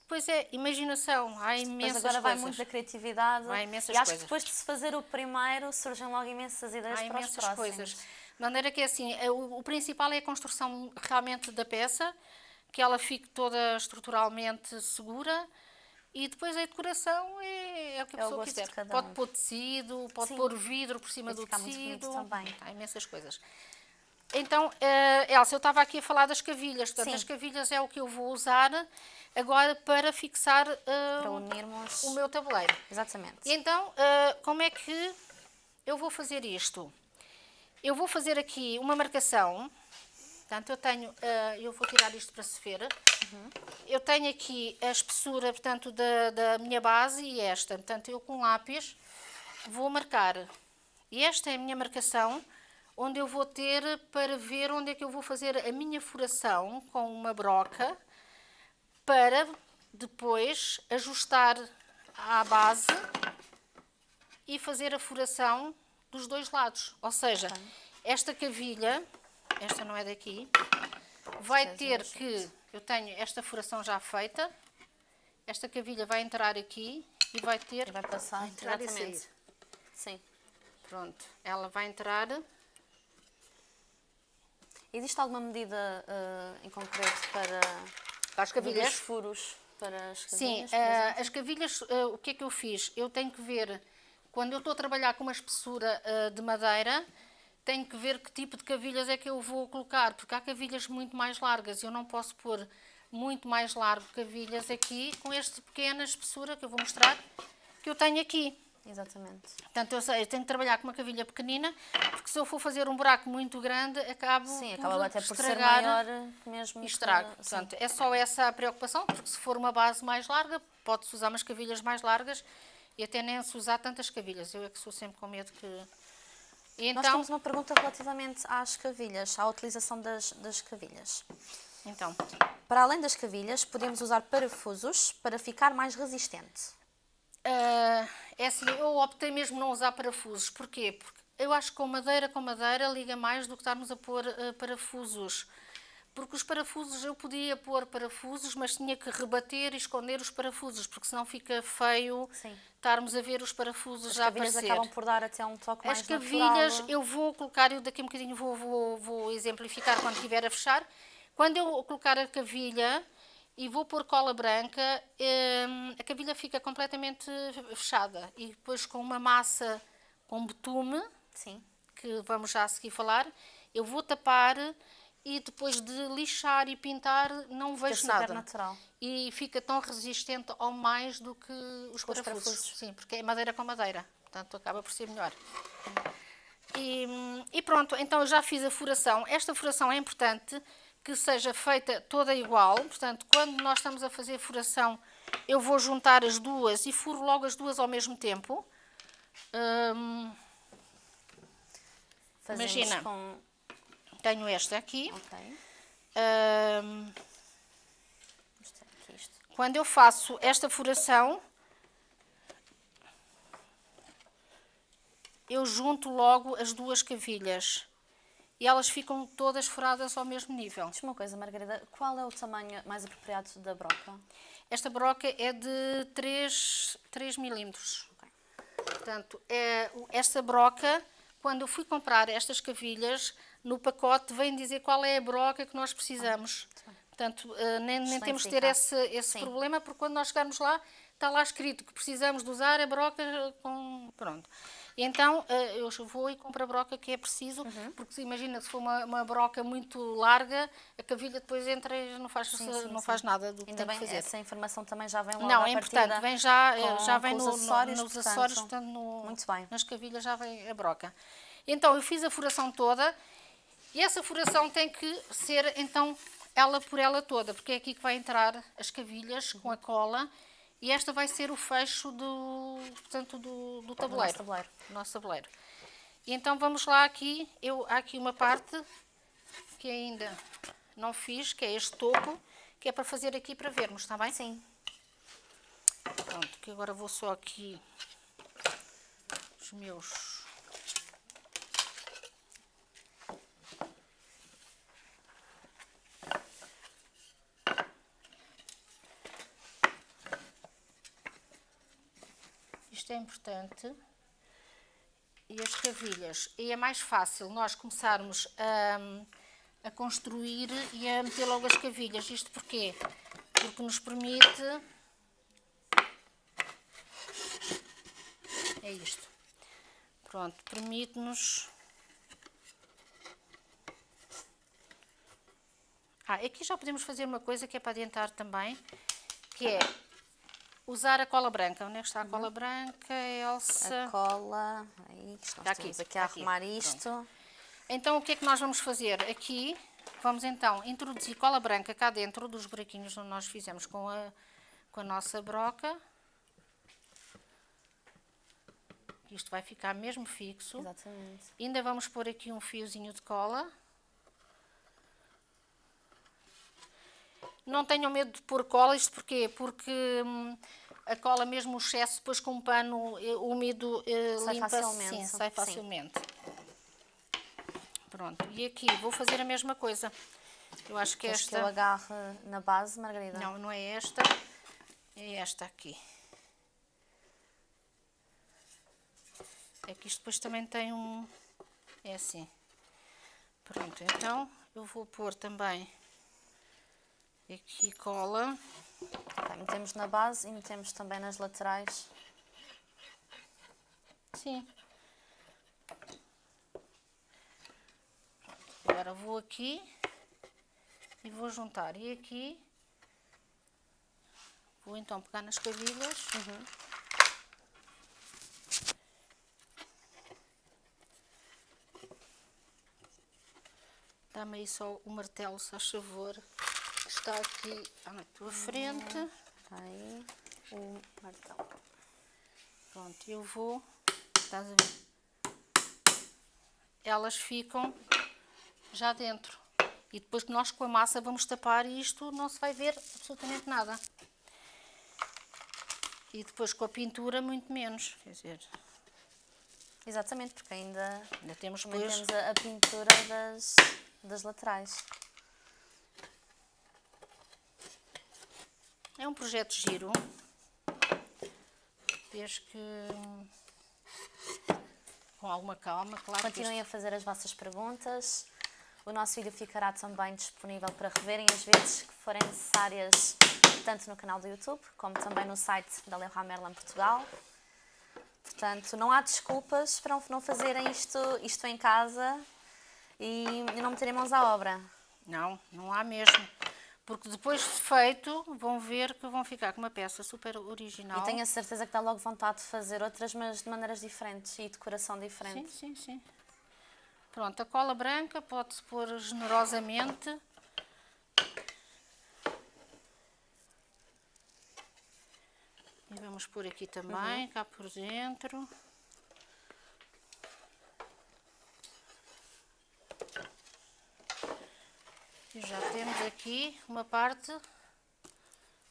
Pois é, imaginação, há imensas agora vai coisas. muito da criatividade. Há imensas e acho coisas. que depois de se fazer o primeiro surgem logo imensas ideias Há para os imensas próximos. coisas. De maneira que é assim, é, o, o principal é a construção realmente da peça, que ela fique toda estruturalmente segura. E depois a decoração é, é o que a É pessoa quiser. cada Pode um. pôr tecido, pode Sim. pôr vidro por cima Vai do ficar muito bonito tecido. também. Há imensas coisas. Então, eh, Elsa, eu estava aqui a falar das cavilhas. Portanto, Sim. as cavilhas é o que eu vou usar agora para fixar eh, Para unirmos. o meu tabuleiro. Exatamente. E então, ah, como é que eu vou fazer isto? Eu vou fazer aqui uma marcação. Portanto, eu tenho, ah, eu vou tirar isto para se ver. Eu tenho aqui a espessura, portanto, da, da minha base e esta. Portanto, eu com lápis vou marcar. E esta é a minha marcação, onde eu vou ter para ver onde é que eu vou fazer a minha furação com uma broca para depois ajustar à base e fazer a furação dos dois lados. Ou seja, esta cavilha, esta não é daqui, vai ter que, eu tenho esta furação já feita, esta cavilha vai entrar aqui e vai ter E vai passar. entrar e Exatamente. sair. Sim. Pronto, ela vai entrar. Existe alguma medida eh, em concreto para Para as cavilhas? dos furos para as Sim, cavilhas? eh, exemplo? as cavilhas, eh, o que é que eu fiz? Eu tenho que ver, quando eu estou a trabalhar com uma espessura de madeira, tenho que ver que tipo de cavilhas é que eu vou colocar, porque há cavilhas muito mais largas e eu não posso pôr muito mais largo cavilhas aqui com esta pequena espessura que eu vou mostrar que eu tenho aqui. Exatamente. Portanto, eu, sei, eu tenho que trabalhar com uma cavilha pequenina, porque se eu for fazer um buraco muito grande, acabo Sim, por acaba até por ser maior mesmo. e estrago. sim. Portanto, é só essa a preocupação, porque se for uma base mais larga, pode-se usar umas cavilhas mais largas e até nem se usar tantas cavilhas. Eu é que sou sempre com medo que... E Nós então, temos uma pergunta relativamente às cavilhas, à utilização das, das cavilhas. então, Para além das cavilhas, podemos usar parafusos para ficar mais resistente. ah, é assim, eu optei mesmo não usar parafusos. Porquê? Porque eu acho que com madeira com madeira liga mais do que estarmos a pôr ah, parafusos. Porque os parafusos, eu podia pôr parafusos, mas tinha que rebater e esconder os parafusos, porque senão fica feio Sim. estarmos a ver os parafusos As já cavilhas aparecer. acabam por dar até um toque As mais cavilhas, natural. eu vou colocar, eu daqui a um bocadinho vou, vou, vou exemplificar quando estiver a fechar. Quando eu colocar a cavilha e vou pôr cola branca, hum, a cavilha fica completamente fechada. E depois com uma massa com betume, Sim. que vamos já a seguir falar, eu vou tapar e depois de lixar e pintar não Fica vejo super nada. natural. E fica tão resistente ou mais do que os parafusos. parafusos. Sim, porque é madeira com madeira. Portanto, acaba por ser melhor. E, e pronto, então eu já fiz a furação. Esta furação é importante que seja feita toda igual. Portanto, quando nós estamos a fazer a furação, eu vou juntar as duas e furo logo as duas ao mesmo tempo. Hum, Imagina. com... tenho esta aqui. Ok. Vamos ter aqui isto. Quando eu faço esta furação, eu junto logo as duas cavilhas e elas ficam todas furadas ao mesmo nível. Diz-me uma coisa, Margarida, qual é o tamanho mais apropriado da broca? Esta broca é de 3, 3 milímetros. Ok. Portanto, é, esta broca, quando eu fui comprar estas cavilhas, no pacote vem dizer qual é a broca que nós precisamos. Portanto, eh, nem, nem temos de ter indicado. esse, esse Sim. problema, porque quando nós chegarmos lá, está lá escrito que precisamos de usar a broca com... Pronto. Então eh, eu vou e compro a broca que é preciso, Uhum. porque imagina se for uma, uma broca muito larga, a cavilha depois entra e não faz, Sim, sim, não sim. faz nada do que Ainda tem bem, que fazer. essa informação também já vem logo Não, é importante, vem já, eh, com- já vem com os no- no- acessórios, nos portanto, acessórios, portanto, no- muito bem. nas cavilhas já vem a broca. Então eu fiz a furação toda e essa furação tem que ser então ela por ela toda, porque é aqui que vai entrar as cavilhas com a cola e esta vai ser o fecho do, portanto, do, do tabuleiro. tabuleiro. do nosso tabuleiro. E então vamos lá aqui, eu, há aqui uma parte que ainda não fiz, que é este topo, que é para fazer aqui para vermos, está bem? Sim. Pronto, que agora vou só aqui os meus. Isto é importante. E as cavilhas. E é mais fácil nós começarmos a, a construir e a meter logo as cavilhas. Isto porquê? Porque nos permite É isto. Pronto, permite-nos. Ah, aqui já podemos fazer uma coisa que é para adiantar também, que é usar a cola branca. Onde é que está a cola branca, Elsa? A cola. Aí, Está aqui, estamos aqui a aqui. arrumar isto. Então, o que é que nós vamos fazer? Aqui, vamos então introduzir cola branca cá dentro dos buraquinhos onde nós fizemos com a, com a nossa broca. Isto vai ficar mesmo fixo. Exatamente. Ainda vamos pôr aqui um fiozinho de cola. Não tenham medo de pôr cola, isto porquê? Porque hum, a cola, mesmo o excesso, depois com um pano eh, úmido, eh, Sai limpa facilmente, Sim, sai sim. facilmente. Pronto, e aqui vou fazer a mesma coisa. Eu acho que Queres esta... que eu agarre na base, Margarida? Não, não é esta, é esta aqui. É que isto depois também tem um... É assim. Pronto, então eu vou pôr também aqui cola. Tá, metemos na base e metemos também nas laterais. Sim. Agora vou aqui e vou juntar. E aqui vou então pegar nas cavilhas. Dá-me aí só o martelo, se faz favor. Está aqui à tua frente. Aí, o martelo. Pronto, eu vou. Estás a ver? Elas ficam já dentro. E depois que nós com a massa vamos tapar e isto não se vai ver absolutamente nada. E depois com a pintura muito menos. Quer dizer, Exatamente, porque ainda ainda temos depois. temos a, a pintura das, das laterais. É um projeto giro. Desde que. Com alguma calma, claro. que Continuem a fazer as vossas perguntas. O nosso vídeo ficará também disponível para reverem as vezes que forem necessárias, tanto no canal do YouTube, como também no site da Leroy Merlin Portugal. Portanto, não há desculpas para não fazerem isto, isto em casa e não meterem mãos à obra. Não, não há mesmo. Porque depois de feito, vão ver que vão ficar com uma peça super original. E tenho a certeza que dá logo vontade de fazer outras, mas de maneiras diferentes e decoração Sim, diferente. sim, sim. Pronto, a cola branca pode-se pôr generosamente. E vamos pôr aqui também, cá por dentro. Já temos aqui uma parte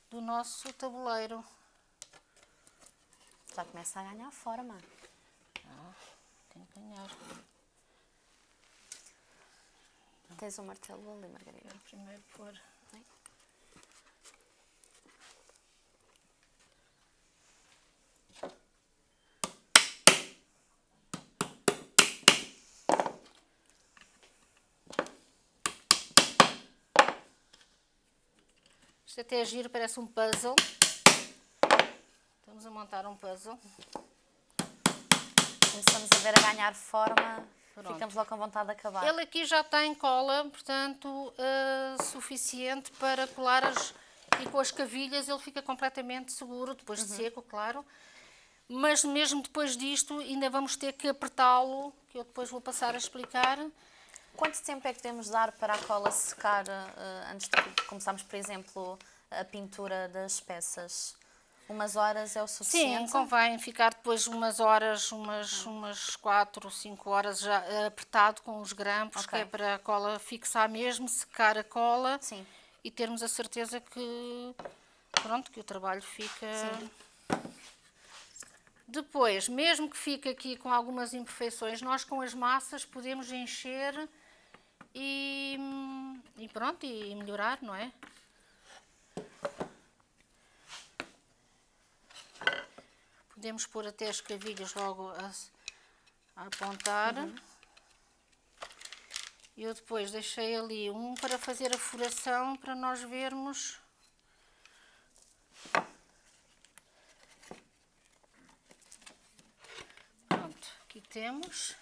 do nosso tabuleiro. Já começa a ganhar forma. Tem que ganhar. Tens um martelo ali, Margarida. Vou primeiro pôr. Isto até é giro, parece um puzzle. Estamos a montar um puzzle. Começamos a ver a ganhar forma, Pronto. ficamos logo com vontade de acabar. Ele aqui já tem cola, portanto, uh, suficiente para colar as... E com as cavilhas ele fica completamente seguro, depois Uhum. de seco, claro. Mas mesmo depois disto, ainda vamos ter que apertá-lo, que eu depois vou passar a explicar. Quanto tempo é que devemos dar para a cola secar eh, antes de começarmos, por exemplo, a pintura das peças? Umas horas é o Sim, suficiente? convém ficar depois umas horas, umas, umas 4 ou 5 horas já apertado com os grampos, Ok. que é para a cola fixar mesmo, secar a cola Sim. e termos a certeza que, pronto, que o trabalho fica... Sim. Depois, mesmo que fique aqui com algumas imperfeições, nós com as massas podemos encher e, e pronto, e melhorar, não é? Podemos pôr até as cavilhas logo a, a apontar. Eu depois deixei ali um para fazer a furação para nós vermos. Pronto, aqui temos.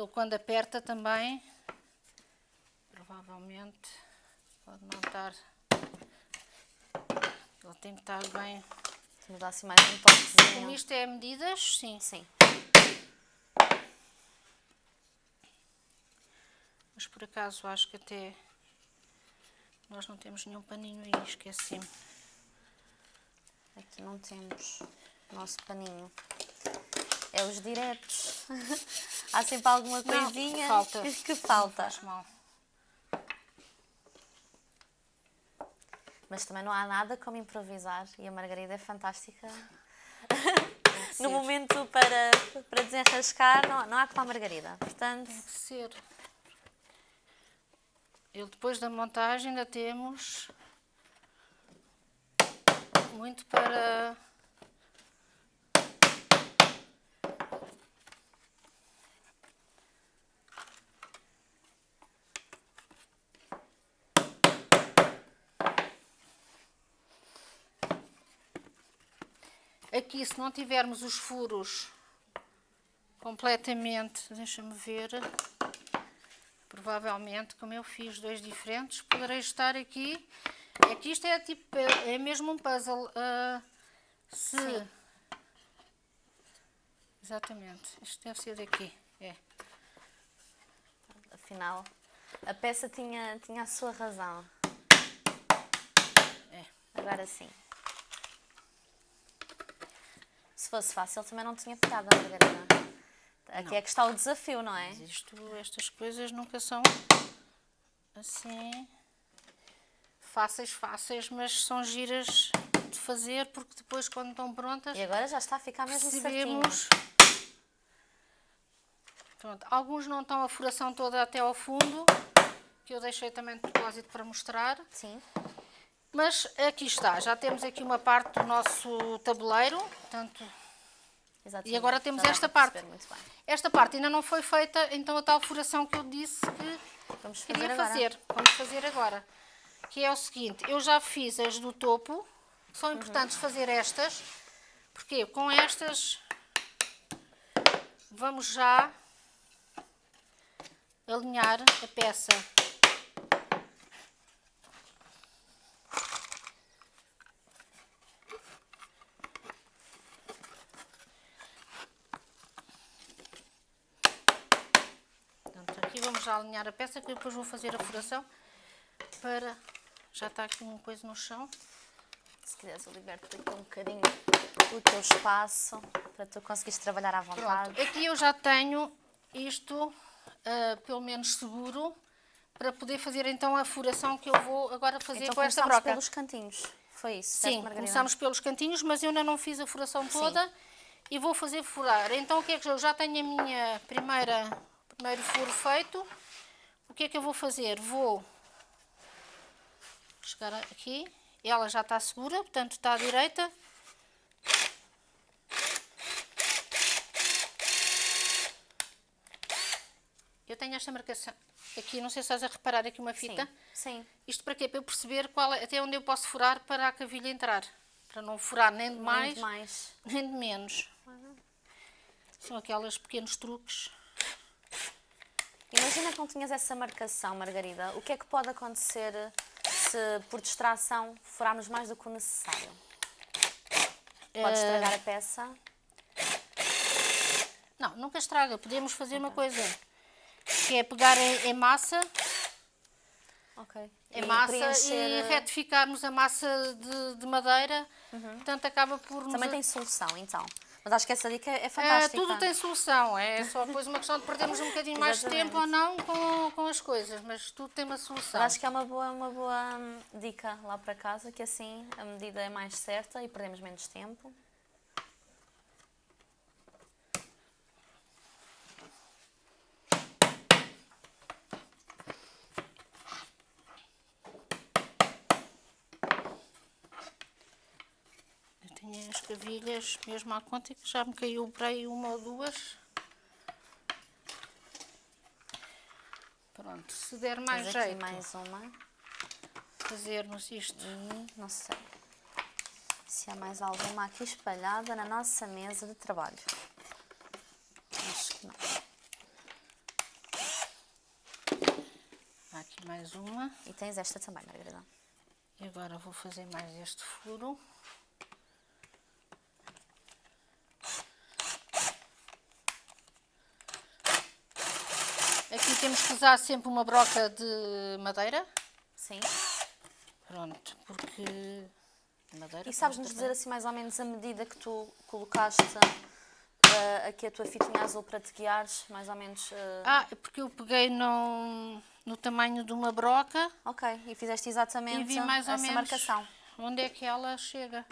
Ele quando aperta também, provavelmente pode não estar. Ele tem que estar bem. Se me dá assim mais um Como toquezinho. isto é medidas, sim. Sim. Mas por acaso acho que até nós não temos nenhum paninho aí, esqueci-me. Aqui não temos o nosso paninho. É os diretos. Há sempre alguma Não, coisinha falta. que, que falta. Faz mal. Mas também não há nada como improvisar e a Margarida é fantástica. No momento para, para desenrascar, não, não há como a Margarida. Portanto, Tem que ser. Eu depois da montagem ainda temos muito para Aqui, se não tivermos os furos completamente, deixa-me ver, provavelmente, como eu fiz dois diferentes, poderei estar aqui. É que isto é tipo, é mesmo um puzzle. ah, se. Sim. Exatamente, isto deve ser daqui. É. afinal, a peça tinha, tinha a sua razão. É. Agora sim. Se fosse fácil, também não tinha Margarida. Aqui é que está o desafio, não é? Mas isto, estas coisas nunca são assim fáceis, fáceis, mas são giras de fazer porque depois quando estão prontas E agora já está a ficar mesmo certinho. Pronto, alguns não estão a furação toda até ao fundo, que eu deixei também de propósito para mostrar. Sim. Mas aqui está, já temos aqui uma parte do nosso tabuleiro, portanto, Exatamente. E agora temos dá esta parte. esta parte ainda não foi feita, então a tal furação que eu disse que Vamos fazer queria agora. fazer. Vamos fazer agora. Que é o seguinte, eu já fiz as do topo, são importantes fazer estas, porque com estas vamos já alinhar a peça. Portanto, aqui vamos já alinhar a peça, que depois vou fazer a furação para... Já está aqui uma coisa no chão. Se quiseres, eu liberto aqui um bocadinho o teu espaço para tu conseguires trabalhar à vontade. Pronto, aqui eu já tenho isto, ah, pelo menos seguro, para poder fazer então a furação que eu vou agora fazer Então com esta broca. pelos cantinhos. Foi isso, certo, Sim, Margarida? começamos pelos cantinhos, mas eu ainda não fiz a furação toda e vou fazer furar. Então o que é que eu já tenho a minha primeira primeiro furo feito? O que é que eu vou fazer? Vou chegar aqui, ela já está segura, portanto está à direita. Eu tenho esta marcação aqui, não sei se estás a reparar aqui uma fita. Sim. Sim. Isto para quê? Para eu perceber qual é, até onde eu posso furar para a cavilha entrar. Para não furar nem de mais, Nem de mais. nem de menos. São aqueles pequenos truques. Imagina que não tinhas essa marcação, Margarida. O que é que pode acontecer se, por distração, furarmos mais do que o necessário? Pode Eh, estragar a peça? Não, nunca estraga. Podemos fazer uma coisa, que é pegar em, massa, Ok. em E massa preencher- e retificarmos a massa de, de madeira. Portanto, acaba por... Também tem solução, então. Mas acho que essa dica é É, fantástica. tudo tem solução, é só depois uma questão de perdermos um bocadinho mais de tempo ou não com, com as coisas, mas tudo tem uma solução. Mas acho que é uma boa, uma boa hum, dica lá para casa, que assim a medida é mais certa e perdemos menos tempo. Eu tinha as cavilhas mesmo à conta que já me caiu por aí uma ou duas. Pronto, se der mais Tens jeito mais uma. fazermos isto. E não sei se há mais alguma aqui espalhada na nossa mesa de trabalho. Acho que não. Há aqui mais uma. E tens esta também, Margarida. E agora vou fazer mais este furo. Aqui temos que usar sempre uma broca de madeira. Sim. Pronto, porque madeira. E sabes-nos dizer assim mais ou menos a medida que tu colocaste eh, aqui a tua fitinha azul para te guiares, mais ou menos. eh, Ah, é porque eu peguei no, no tamanho de uma broca Ok, e fizeste exatamente e vi mais ou essa menos marcação. onde é que ela chega.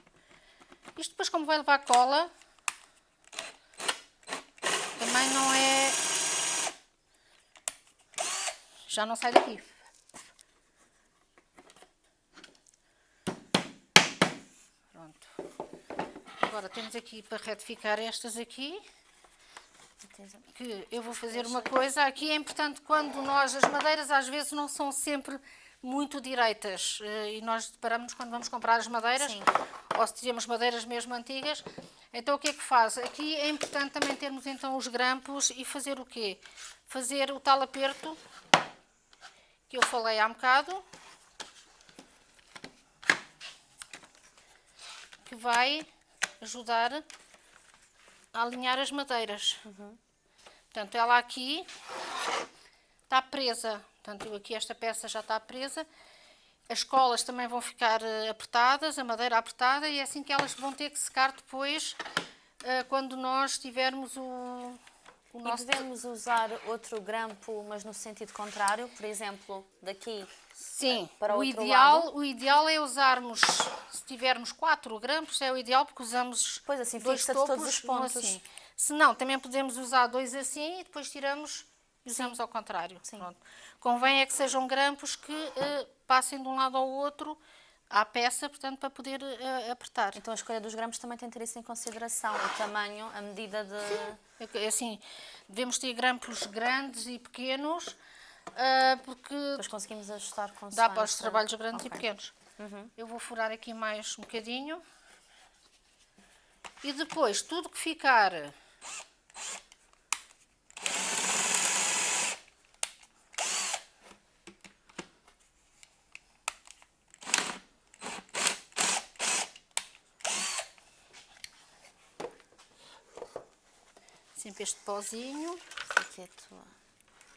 Isto depois como vai levar cola, também não é... Já não sai daqui. Pronto. Agora temos aqui para retificar estas aqui. que eu vou fazer uma coisa. Aqui é importante quando nós, as madeiras às vezes não são sempre muito direitas eh, e nós deparamos quando vamos comprar as madeiras Sim. ou se tivermos madeiras mesmo antigas. Então o que é que faz? Aqui é importante também termos então os grampos e fazer o quê? Fazer o tal aperto que eu falei há um bocado. Que vai ajudar a alinhar as madeiras. Portanto, ela aqui está presa. Portanto, eu aqui esta peça já está presa. As colas também vão ficar eh, apertadas, a madeira apertada, e é assim que elas vão ter que secar depois, eh, quando nós tivermos o, o nosso... podemos usar outro grampo, mas no sentido contrário, por exemplo, daqui. Sim, para o, outro ideal, lado? o ideal é usarmos, se tivermos 4 grampos, é o ideal porque usamos Pois, assim dois topos, todos os um pontos. assim. Se não, também podemos usar dois assim e depois tiramos e usamos ao contrário. Sim. Pronto. Convém é que sejam grampos que eh, passem de um lado ao outro à peça, portanto, para poder eh, apertar. Então a escolha dos grampos também tem que ter isso em consideração, o tamanho, a medida de. É que, Assim, devemos ter grampos grandes e pequenos, ah, porque Depois conseguimos ajustar com Dá para os trabalhos grandes e pequenos. Uhum. Eu vou furar aqui mais um bocadinho. E depois, tudo que ficar... Sempre este pozinho. Aqui é tua,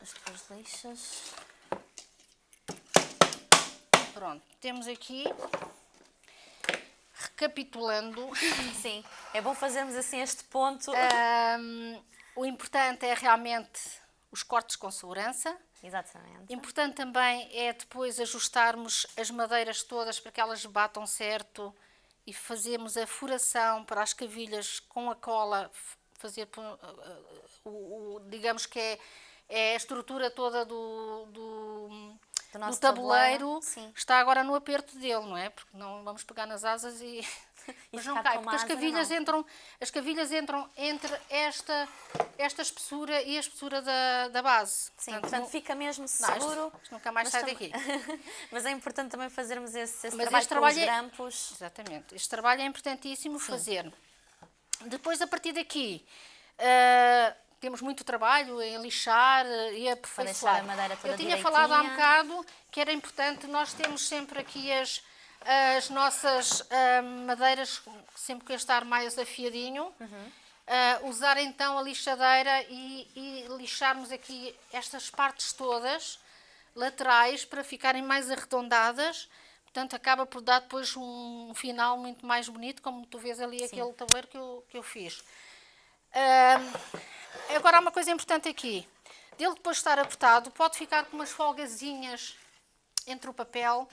as tuas lixas. Pronto, temos aqui, recapitulando, Sim, é bom fazermos assim este ponto. hum, o importante é realmente os cortes com segurança. Exatamente. Importante também é depois ajustarmos as madeiras todas para que elas batam certo e fazermos a furação para as cavilhas com a cola, fazer, po- uh, o, o- digamos que é, é a estrutura toda do, do, Do do tabuleiro, tabuleiro, está agora no aperto dele, não é? Porque não vamos pegar nas asas e mas não cai, porque as cavilhas, não. entram, as cavilhas entram entre esta, esta espessura e a espessura da, da base. Sim, portanto, portanto fica mesmo seguro. Não, nunca mais sai daqui. mas é importante também fazermos esse, esse trabalho, trabalho com os grampos. É, exatamente, este trabalho é importantíssimo Sim. fazer. Depois, a partir daqui, uh, temos muito trabalho em lixar e aperfeiçoar. a madeira toda Eu tinha falado há um bocado que era importante, nós temos sempre aqui as, as nossas uh, madeiras, sempre que estar mais afiadinho, uhum. uh, usar então a lixadeira e, e lixarmos aqui estas partes todas, laterais, para ficarem mais arredondadas, Portanto, acaba por dar depois um final muito mais bonito, como tu vês ali Sim. aquele tabuleiro que eu, que eu fiz. Uh, agora, há uma coisa importante aqui. Dele depois estar apertado, pode ficar com umas folgazinhas entre o papel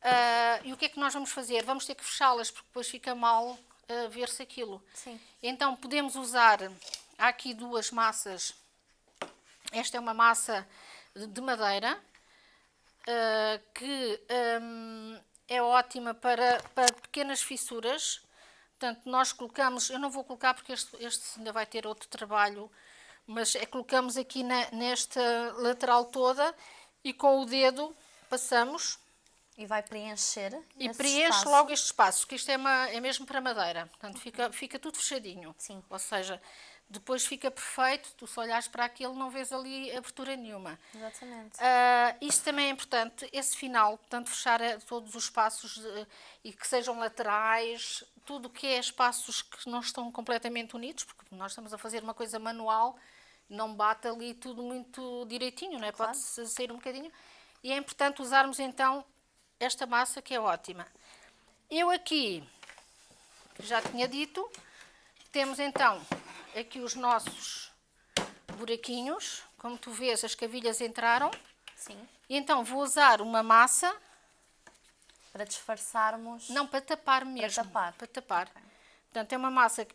Uh, e o que é que nós vamos fazer? Vamos ter que fechá-las, porque depois fica mal uh, ver-se aquilo. Sim. Então, podemos usar, há aqui duas massas. Esta é uma massa de madeira, uh, que um, é ótima para, para pequenas fissuras. Portanto, nós colocamos, eu não vou colocar porque este, este ainda vai ter outro trabalho, mas é, colocamos aqui na, nesta lateral toda e com o dedo passamos e vai preencher E preenche espaço. logo este espaço, que isto é, uma, é mesmo para madeira. Portanto, fica, fica tudo fechadinho. Sim. Ou seja, depois fica perfeito, tu se olhares para aquilo não vês ali abertura nenhuma. Exatamente. Uh, isto também é importante, esse final, portanto, fechar todos os espaços de, e que sejam laterais, tudo o que é espaços que não estão completamente unidos, porque nós estamos a fazer uma coisa manual, não bate ali tudo muito direitinho, não é? Claro. Pode sair um bocadinho. E é importante usarmos então esta massa que é ótima. Eu aqui, já tinha dito, temos então aqui os nossos buraquinhos. Como tu vês, as cavilhas entraram. Sim. E então vou usar uma massa. Para disfarçarmos. Não, para tapar mesmo. Para tapar. Para tapar. Okay. Portanto, é uma massa que.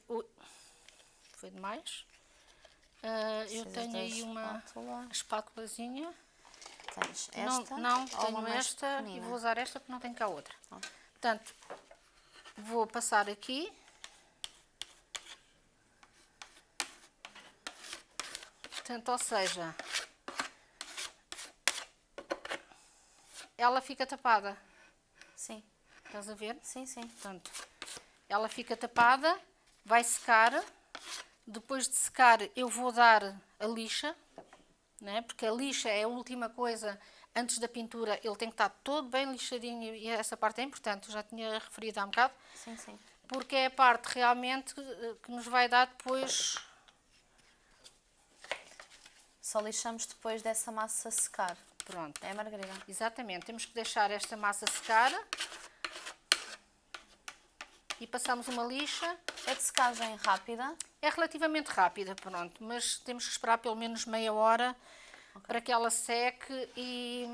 Foi demais. Uh, eu tenho aí uma espátula. espátulazinha. Tens esta? Não, não tenho esta pequenina. e vou usar esta porque não tenho cá outra. Oh. Portanto, vou passar aqui. Portanto, ou seja, ela fica tapada. Sim. Estás a ver? Sim, sim. Portanto, ela fica tapada, vai secar. Depois de secar, eu vou dar a lixa né? porque a lixa é a última coisa antes da pintura, ele tem que estar todo bem lixadinho e essa parte é importante, eu já tinha referido há um bocado. Sim, sim. Porque é a parte realmente que nos vai dar depois... Só lixamos depois dessa massa secar. Pronto. É, Margarida? Exatamente. Temos que deixar esta massa secar. E passamos uma lixa. É de secagem rápida? É relativamente rápida, pronto, mas temos que esperar pelo menos meia hora okay. para que ela seque e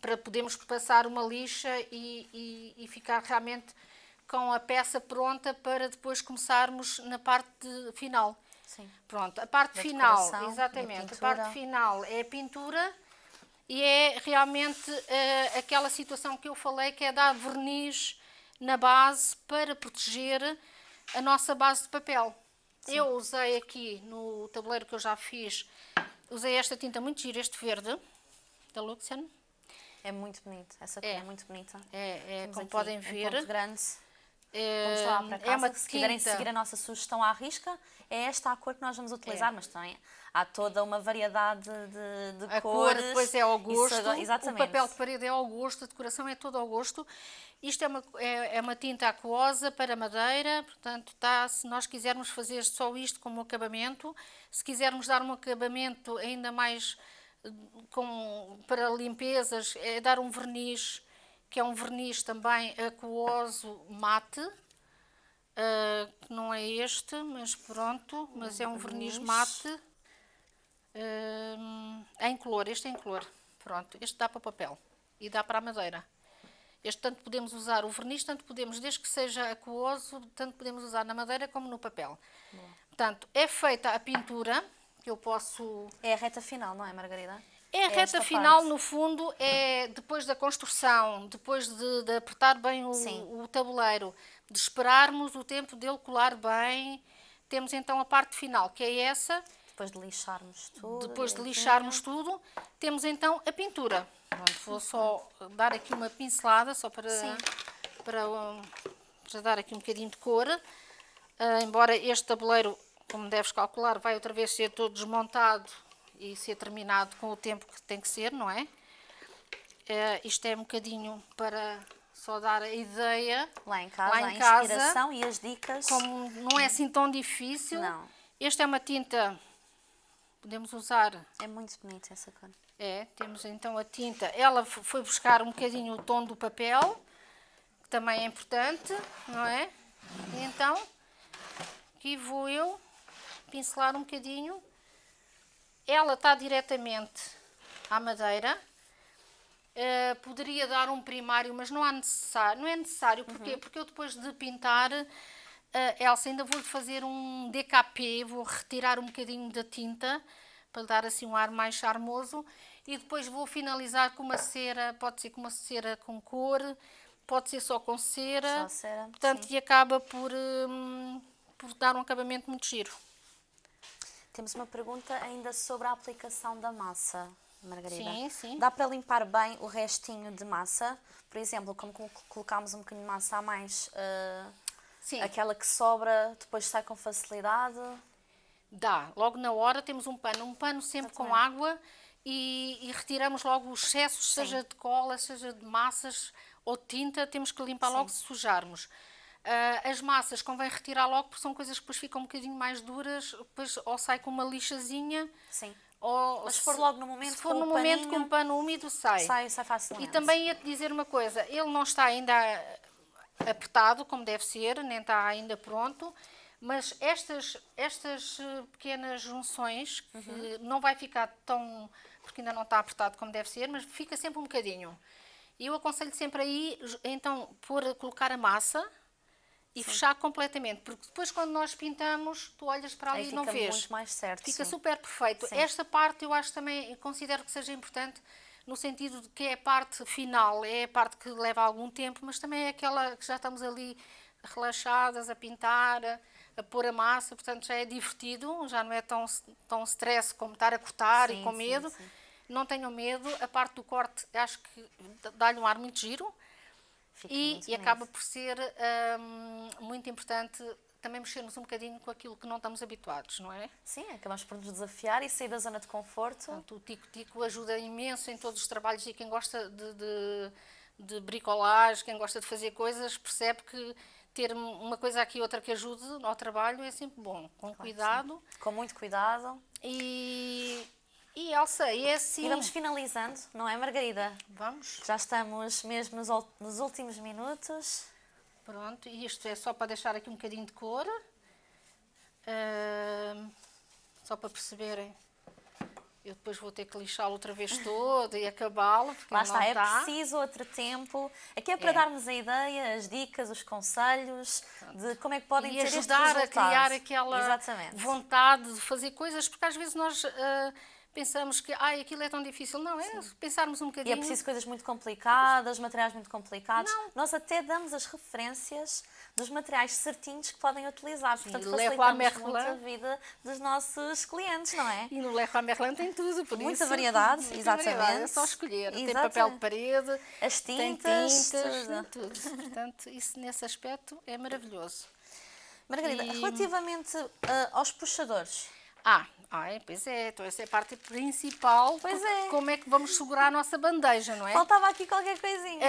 para podermos passar uma lixa e, e, e, ficar realmente com a peça pronta para depois começarmos na parte final. Sim. Pronto, a parte da final, exatamente, a, parte final é a pintura e é realmente uh, aquela situação que eu falei que é dar verniz na base para proteger a nossa base de papel. Sim. Eu usei aqui no tabuleiro que eu já fiz, usei esta tinta muito gira, este verde, da Luxen. É muito bonito, essa cor é, é muito bonita. É, é como podem ver. Em grande. É, lá para casa, é uma se quiserem seguir a nossa sugestão à risca, é esta a cor que nós vamos utilizar, é. mas também há toda uma variedade de, de a cores. A cor depois é ao gosto, exatamente. o papel de parede é ao gosto, a decoração é toda ao gosto. Isto é uma, é, é uma tinta aquosa para madeira, portanto, tá, se nós quisermos fazer só isto como acabamento, se quisermos dar um acabamento ainda mais eh, com, para limpezas, é dar um verniz, que é um verniz também aquoso mate, uh, que não é este, mas pronto, mas é um verniz mate uh, em color, este é em color, pronto, este dá para papel e dá para a madeira. Este tanto podemos usar o verniz, tanto podemos, desde que seja aquoso, tanto podemos usar na madeira como no papel. Portanto, é feita a pintura, que eu posso... É a reta final, não é, Margarida? É a É reta final, parte. no fundo, é depois da construção, depois de, de apertar bem o, o tabuleiro, de esperarmos o tempo dele colar bem, temos então a parte final, que é essa. Depois de lixarmos tudo. Depois de lixarmos tudo, temos então a pintura. Pronto, vou só dar aqui uma pincelada, só para, Sim. para, para dar aqui um bocadinho de cor. Ah, embora este tabuleiro, como deves calcular, vai outra vez ser todo desmontado e ser terminado com o tempo que tem que ser, não é? Ah, isto é um bocadinho para só dar a ideia. Lá em casa, Lá em a casa, inspiração e as dicas. Como não é assim tão difícil. Não. Esta é uma tinta, podemos usar É muito bonita essa cor. é, temos então a tinta. Ela foi buscar um bocadinho o tom do papel, que também é importante, não é? E então, aqui vou eu pincelar um bocadinho. Ela está diretamente à madeira. Eh, poderia dar um primário, mas não, há necessário, não é necessário. Porquê? Porque eu depois de pintar, eh, Elsa, ainda vou-lhe fazer um DKP, vou retirar um bocadinho da tinta para lhe dar assim um ar mais charmoso e depois vou finalizar com uma cera, pode ser com uma cera com cor, pode ser só com cera, Só cera, portanto, sim. e acaba por, hum, por dar um acabamento muito giro. Temos uma pergunta ainda sobre a aplicação da massa, Margarida. Sim, sim. Dá para limpar bem o restinho de massa? Por exemplo, como col- colocámos um bocadinho de massa a mais, ah, Sim. aquela que sobra depois sai com facilidade? Dá, logo na hora temos um pano, um pano sempre com água e, e retiramos logo os excessos, seja de cola, seja de massas ou de tinta, temos que limpar logo se sujarmos. Ah, as massas convém retirar logo porque são coisas que depois ficam um bocadinho mais duras, depois ou sai com uma lixazinha Sim. ou Mas se for logo no momento se for com no o momento com paninho, um pano úmido sai. Sai, sai facilmente. E também ia-te dizer uma coisa, ele não está ainda apertado como deve ser, nem está ainda pronto, mas estas, estas eh, pequenas junções, que Uhum. não vai ficar tão, porque ainda não está apertado como deve ser, mas fica sempre um bocadinho. Eu aconselho sempre aí, então, pôr, colocar a massa e fechar completamente, porque depois quando nós pintamos, tu olhas para ali e não fica vês. muito mais certo. Fica sim. super perfeito. Sim. Esta parte eu acho também, eu considero que seja importante no sentido de que é a parte final, é a parte que leva algum tempo, mas também é aquela que já estamos ali relaxadas a pintar, a, a pôr a massa, portanto já é divertido, já não é tão, tão stress como estar a cortar Sim, e com sim, medo. sim. Não tenham medo, a parte do corte acho que dá-lhe um ar muito giro Fica e, e acaba por ser hum, muito importante também mexermos um bocadinho com aquilo que não estamos habituados, não é? Sim, acabamos por nos desafiar e sair da zona de conforto. Portanto, o Tico-Tico ajuda imenso em todos os trabalhos e quem gosta de, de, de bricolagem, quem gosta de fazer coisas, percebe que ter uma coisa aqui e outra que ajude ao trabalho é sempre bom, com cuidado. Com muito cuidado. E, e Elsa, é assim. E vamos finalizando, não é, Margarida? Vamos, Já estamos mesmo nos, nos últimos minutos. pronto. E isto é só para deixar aqui um bocadinho de cor. Ahm, só para perceberem. Eu depois vou ter que lixá-lo outra vez todo e acabá-lo. porque Lá está, não é está. preciso outro tempo. Aqui é para É. darmos a ideia, as dicas, os conselhos de como é que podem e ter este ajudar a criar aquela Exatamente. vontade de fazer coisas, porque às vezes nós ah, pensamos que Ai, aquilo é tão difícil. Não, é pensarmos um E bocadinho. é preciso coisas muito complicadas, materiais muito complicados. Nós até damos as referências dos materiais certinhos que podem utilizar. Portanto, Leroy facilitamos muito a vida dos nossos clientes, não é? E no Leroy Merlin tem tudo, por Muita isso, variedade, muita exatamente. variedade, É só escolher. Tem papel de parede, As tem tintas, tintas, tudo. tudo. Portanto, isso nesse aspecto é maravilhoso. Margarida, E- relativamente ah, aos puxadores, Ah, ai, pois é, então essa é a parte principal. Pois é. Como é que vamos segurar a nossa bandeja, não é? faltava aqui qualquer coisinha.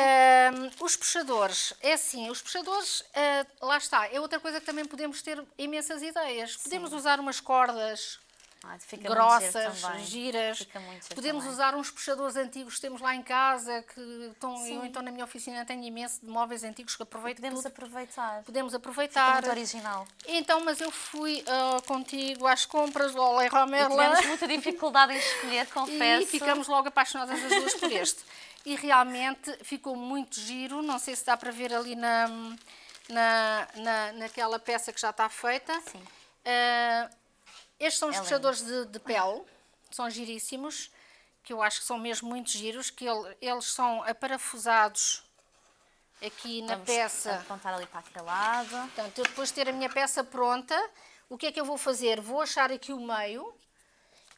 Os puxadores, é assim, os puxadores, ah, lá está, é outra coisa que também podemos ter imensas ideias. Podemos usar umas cordas Ah, fica grossas, giras. Fica Podemos também. usar uns puxadores antigos que temos lá em casa, que estão, Sim. eu então na minha oficina tenho imenso de móveis antigos que aproveito Podemos tudo. aproveitar. Podemos Fica aproveitar. muito original. Então, mas eu fui ah, contigo às compras Leroy E Merlin. tivemos muita dificuldade em escolher, confesso. E ficamos logo apaixonadas as duas por este. E realmente ficou muito giro, não sei se dá para ver ali na, na, na, naquela peça que já está feita. Sim. Ah, estes são os É puxadores de, de pele, são giríssimos, que eu acho que são mesmo muito giros, que ele, eles são aparafusados aqui na Vamos peça. apontar ali para aquele lado. Portanto, eu depois de ter a minha peça pronta, o que é que eu vou fazer? Vou achar aqui o meio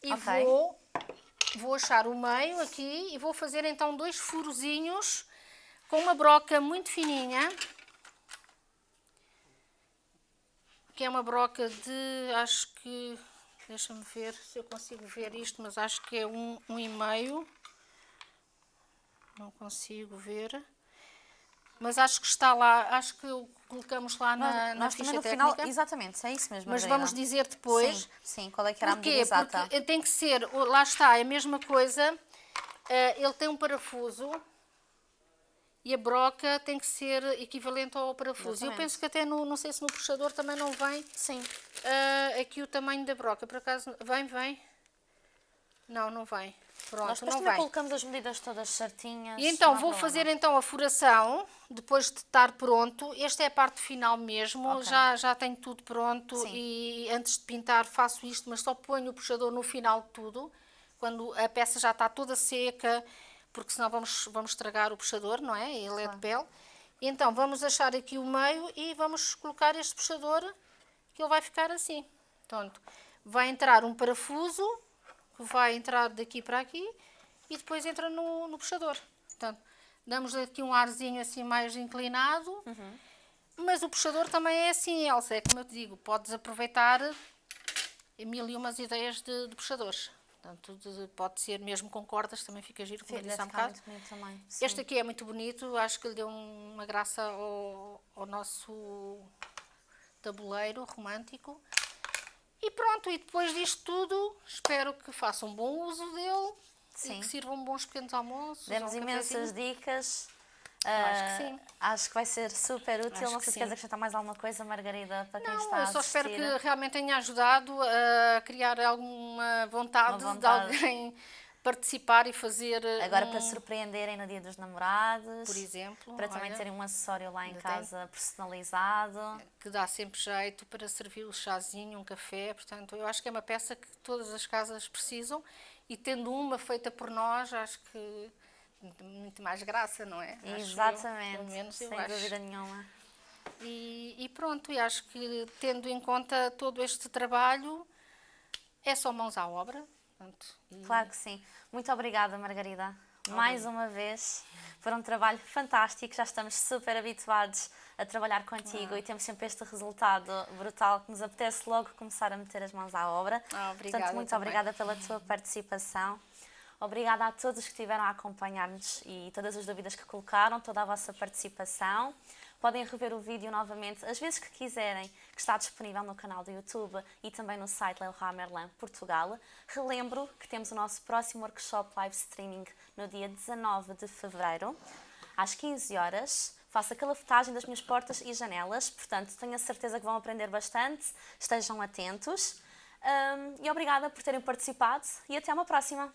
e Ok. vou, vou achar o meio aqui e vou fazer então dois furozinhos com uma broca muito fininha. Que é uma broca de, acho que, deixa-me ver se eu consigo ver isto, mas acho que é um, um e meio. Não consigo ver. Mas acho que está lá, acho que o colocamos lá na, Nós, na nós ficha no técnica. final, exatamente, é isso mesmo. Mas Margarida. vamos dizer depois. Sim, sim, qual é que era a medida exata? Porque tem que ser, lá está, é a mesma coisa. eh, ele tem um parafuso e a broca tem que ser equivalente ao parafuso. Eu Exatamente. penso que até no, não sei se no puxador também não vem Sim. eh, aqui o tamanho da broca. Por acaso, vem, vem? Não, não vem. Pronto, Nós depois não vem. colocamos as medidas todas certinhas. E então vou problema. fazer então a furação, depois de estar pronto. Esta é a parte final mesmo, Ok. já, já tenho tudo pronto Sim. e antes de pintar faço isto, mas só ponho o puxador no final de tudo, quando a peça já está toda seca, porque senão vamos, vamos estragar o puxador, não é? Ele é de pele. Então vamos achar aqui o meio e vamos colocar este puxador, que ele vai ficar assim. Portanto, vai entrar um parafuso, que vai entrar daqui para aqui e depois entra no, no puxador. Portanto, damos aqui um arzinho assim mais inclinado, mas o puxador também é assim, Elsa, é como eu te digo, podes aproveitar mil e umas ideias de, de puxadores. Portanto, de- pode ser mesmo com cordas, também fica giro, como eu Deve disse há um bocado. também. sim. Este aqui é muito bonito, acho que lhe deu uma graça ao, ao nosso tabuleiro romântico. E pronto, e depois disto tudo, espero que façam um bom uso dele Sim. e que sirvam bons pequenos almoços. Demos um imensas dicas. Acho que Ah, sim. Acho que vai ser super útil. Acho não sei se queres acrescentar mais alguma coisa, Margarida, para quem Não, está a eu só espero que realmente tenha ajudado a criar alguma vontade, vontade. de alguém participar e fazer Agora um, para surpreenderem no dia dos namorados. por exemplo, Para também olha, terem um acessório lá em ainda tem. casa personalizado. que dá sempre jeito para servir o chazinho, um café, portanto, eu acho que é uma peça que todas as casas precisam e tendo uma feita por nós, acho que muito mais graça, não é? Acho eu, Exatamente. pelo menos eu sem acho. dúvida nenhuma. E, e pronto, e acho que tendo em conta todo este trabalho, é só mãos à obra. Portanto, e- Claro que sim. Muito obrigada, Margarida. Mais uma vez, por um trabalho fantástico. Já estamos super habituados a trabalhar contigo e temos sempre este resultado brutal que nos apetece logo começar a meter as mãos à obra. Ah, obrigada Portanto, muito também. obrigada pela tua participação. Obrigada a todos que estiveram a acompanhar-nos e todas as dúvidas que colocaram, toda a vossa participação. Podem rever o vídeo novamente às vezes que quiserem, que está disponível no canal do YouTube e também no site Leroy Merlin Portugal. Relembro que temos o nosso próximo workshop live streaming no dia 19 de fevereiro, às 15 horas. Faço a calafetagem das minhas portas e janelas, portanto tenho a certeza que vão aprender bastante. Estejam atentos. Hum, e obrigada por terem participado e até uma próxima!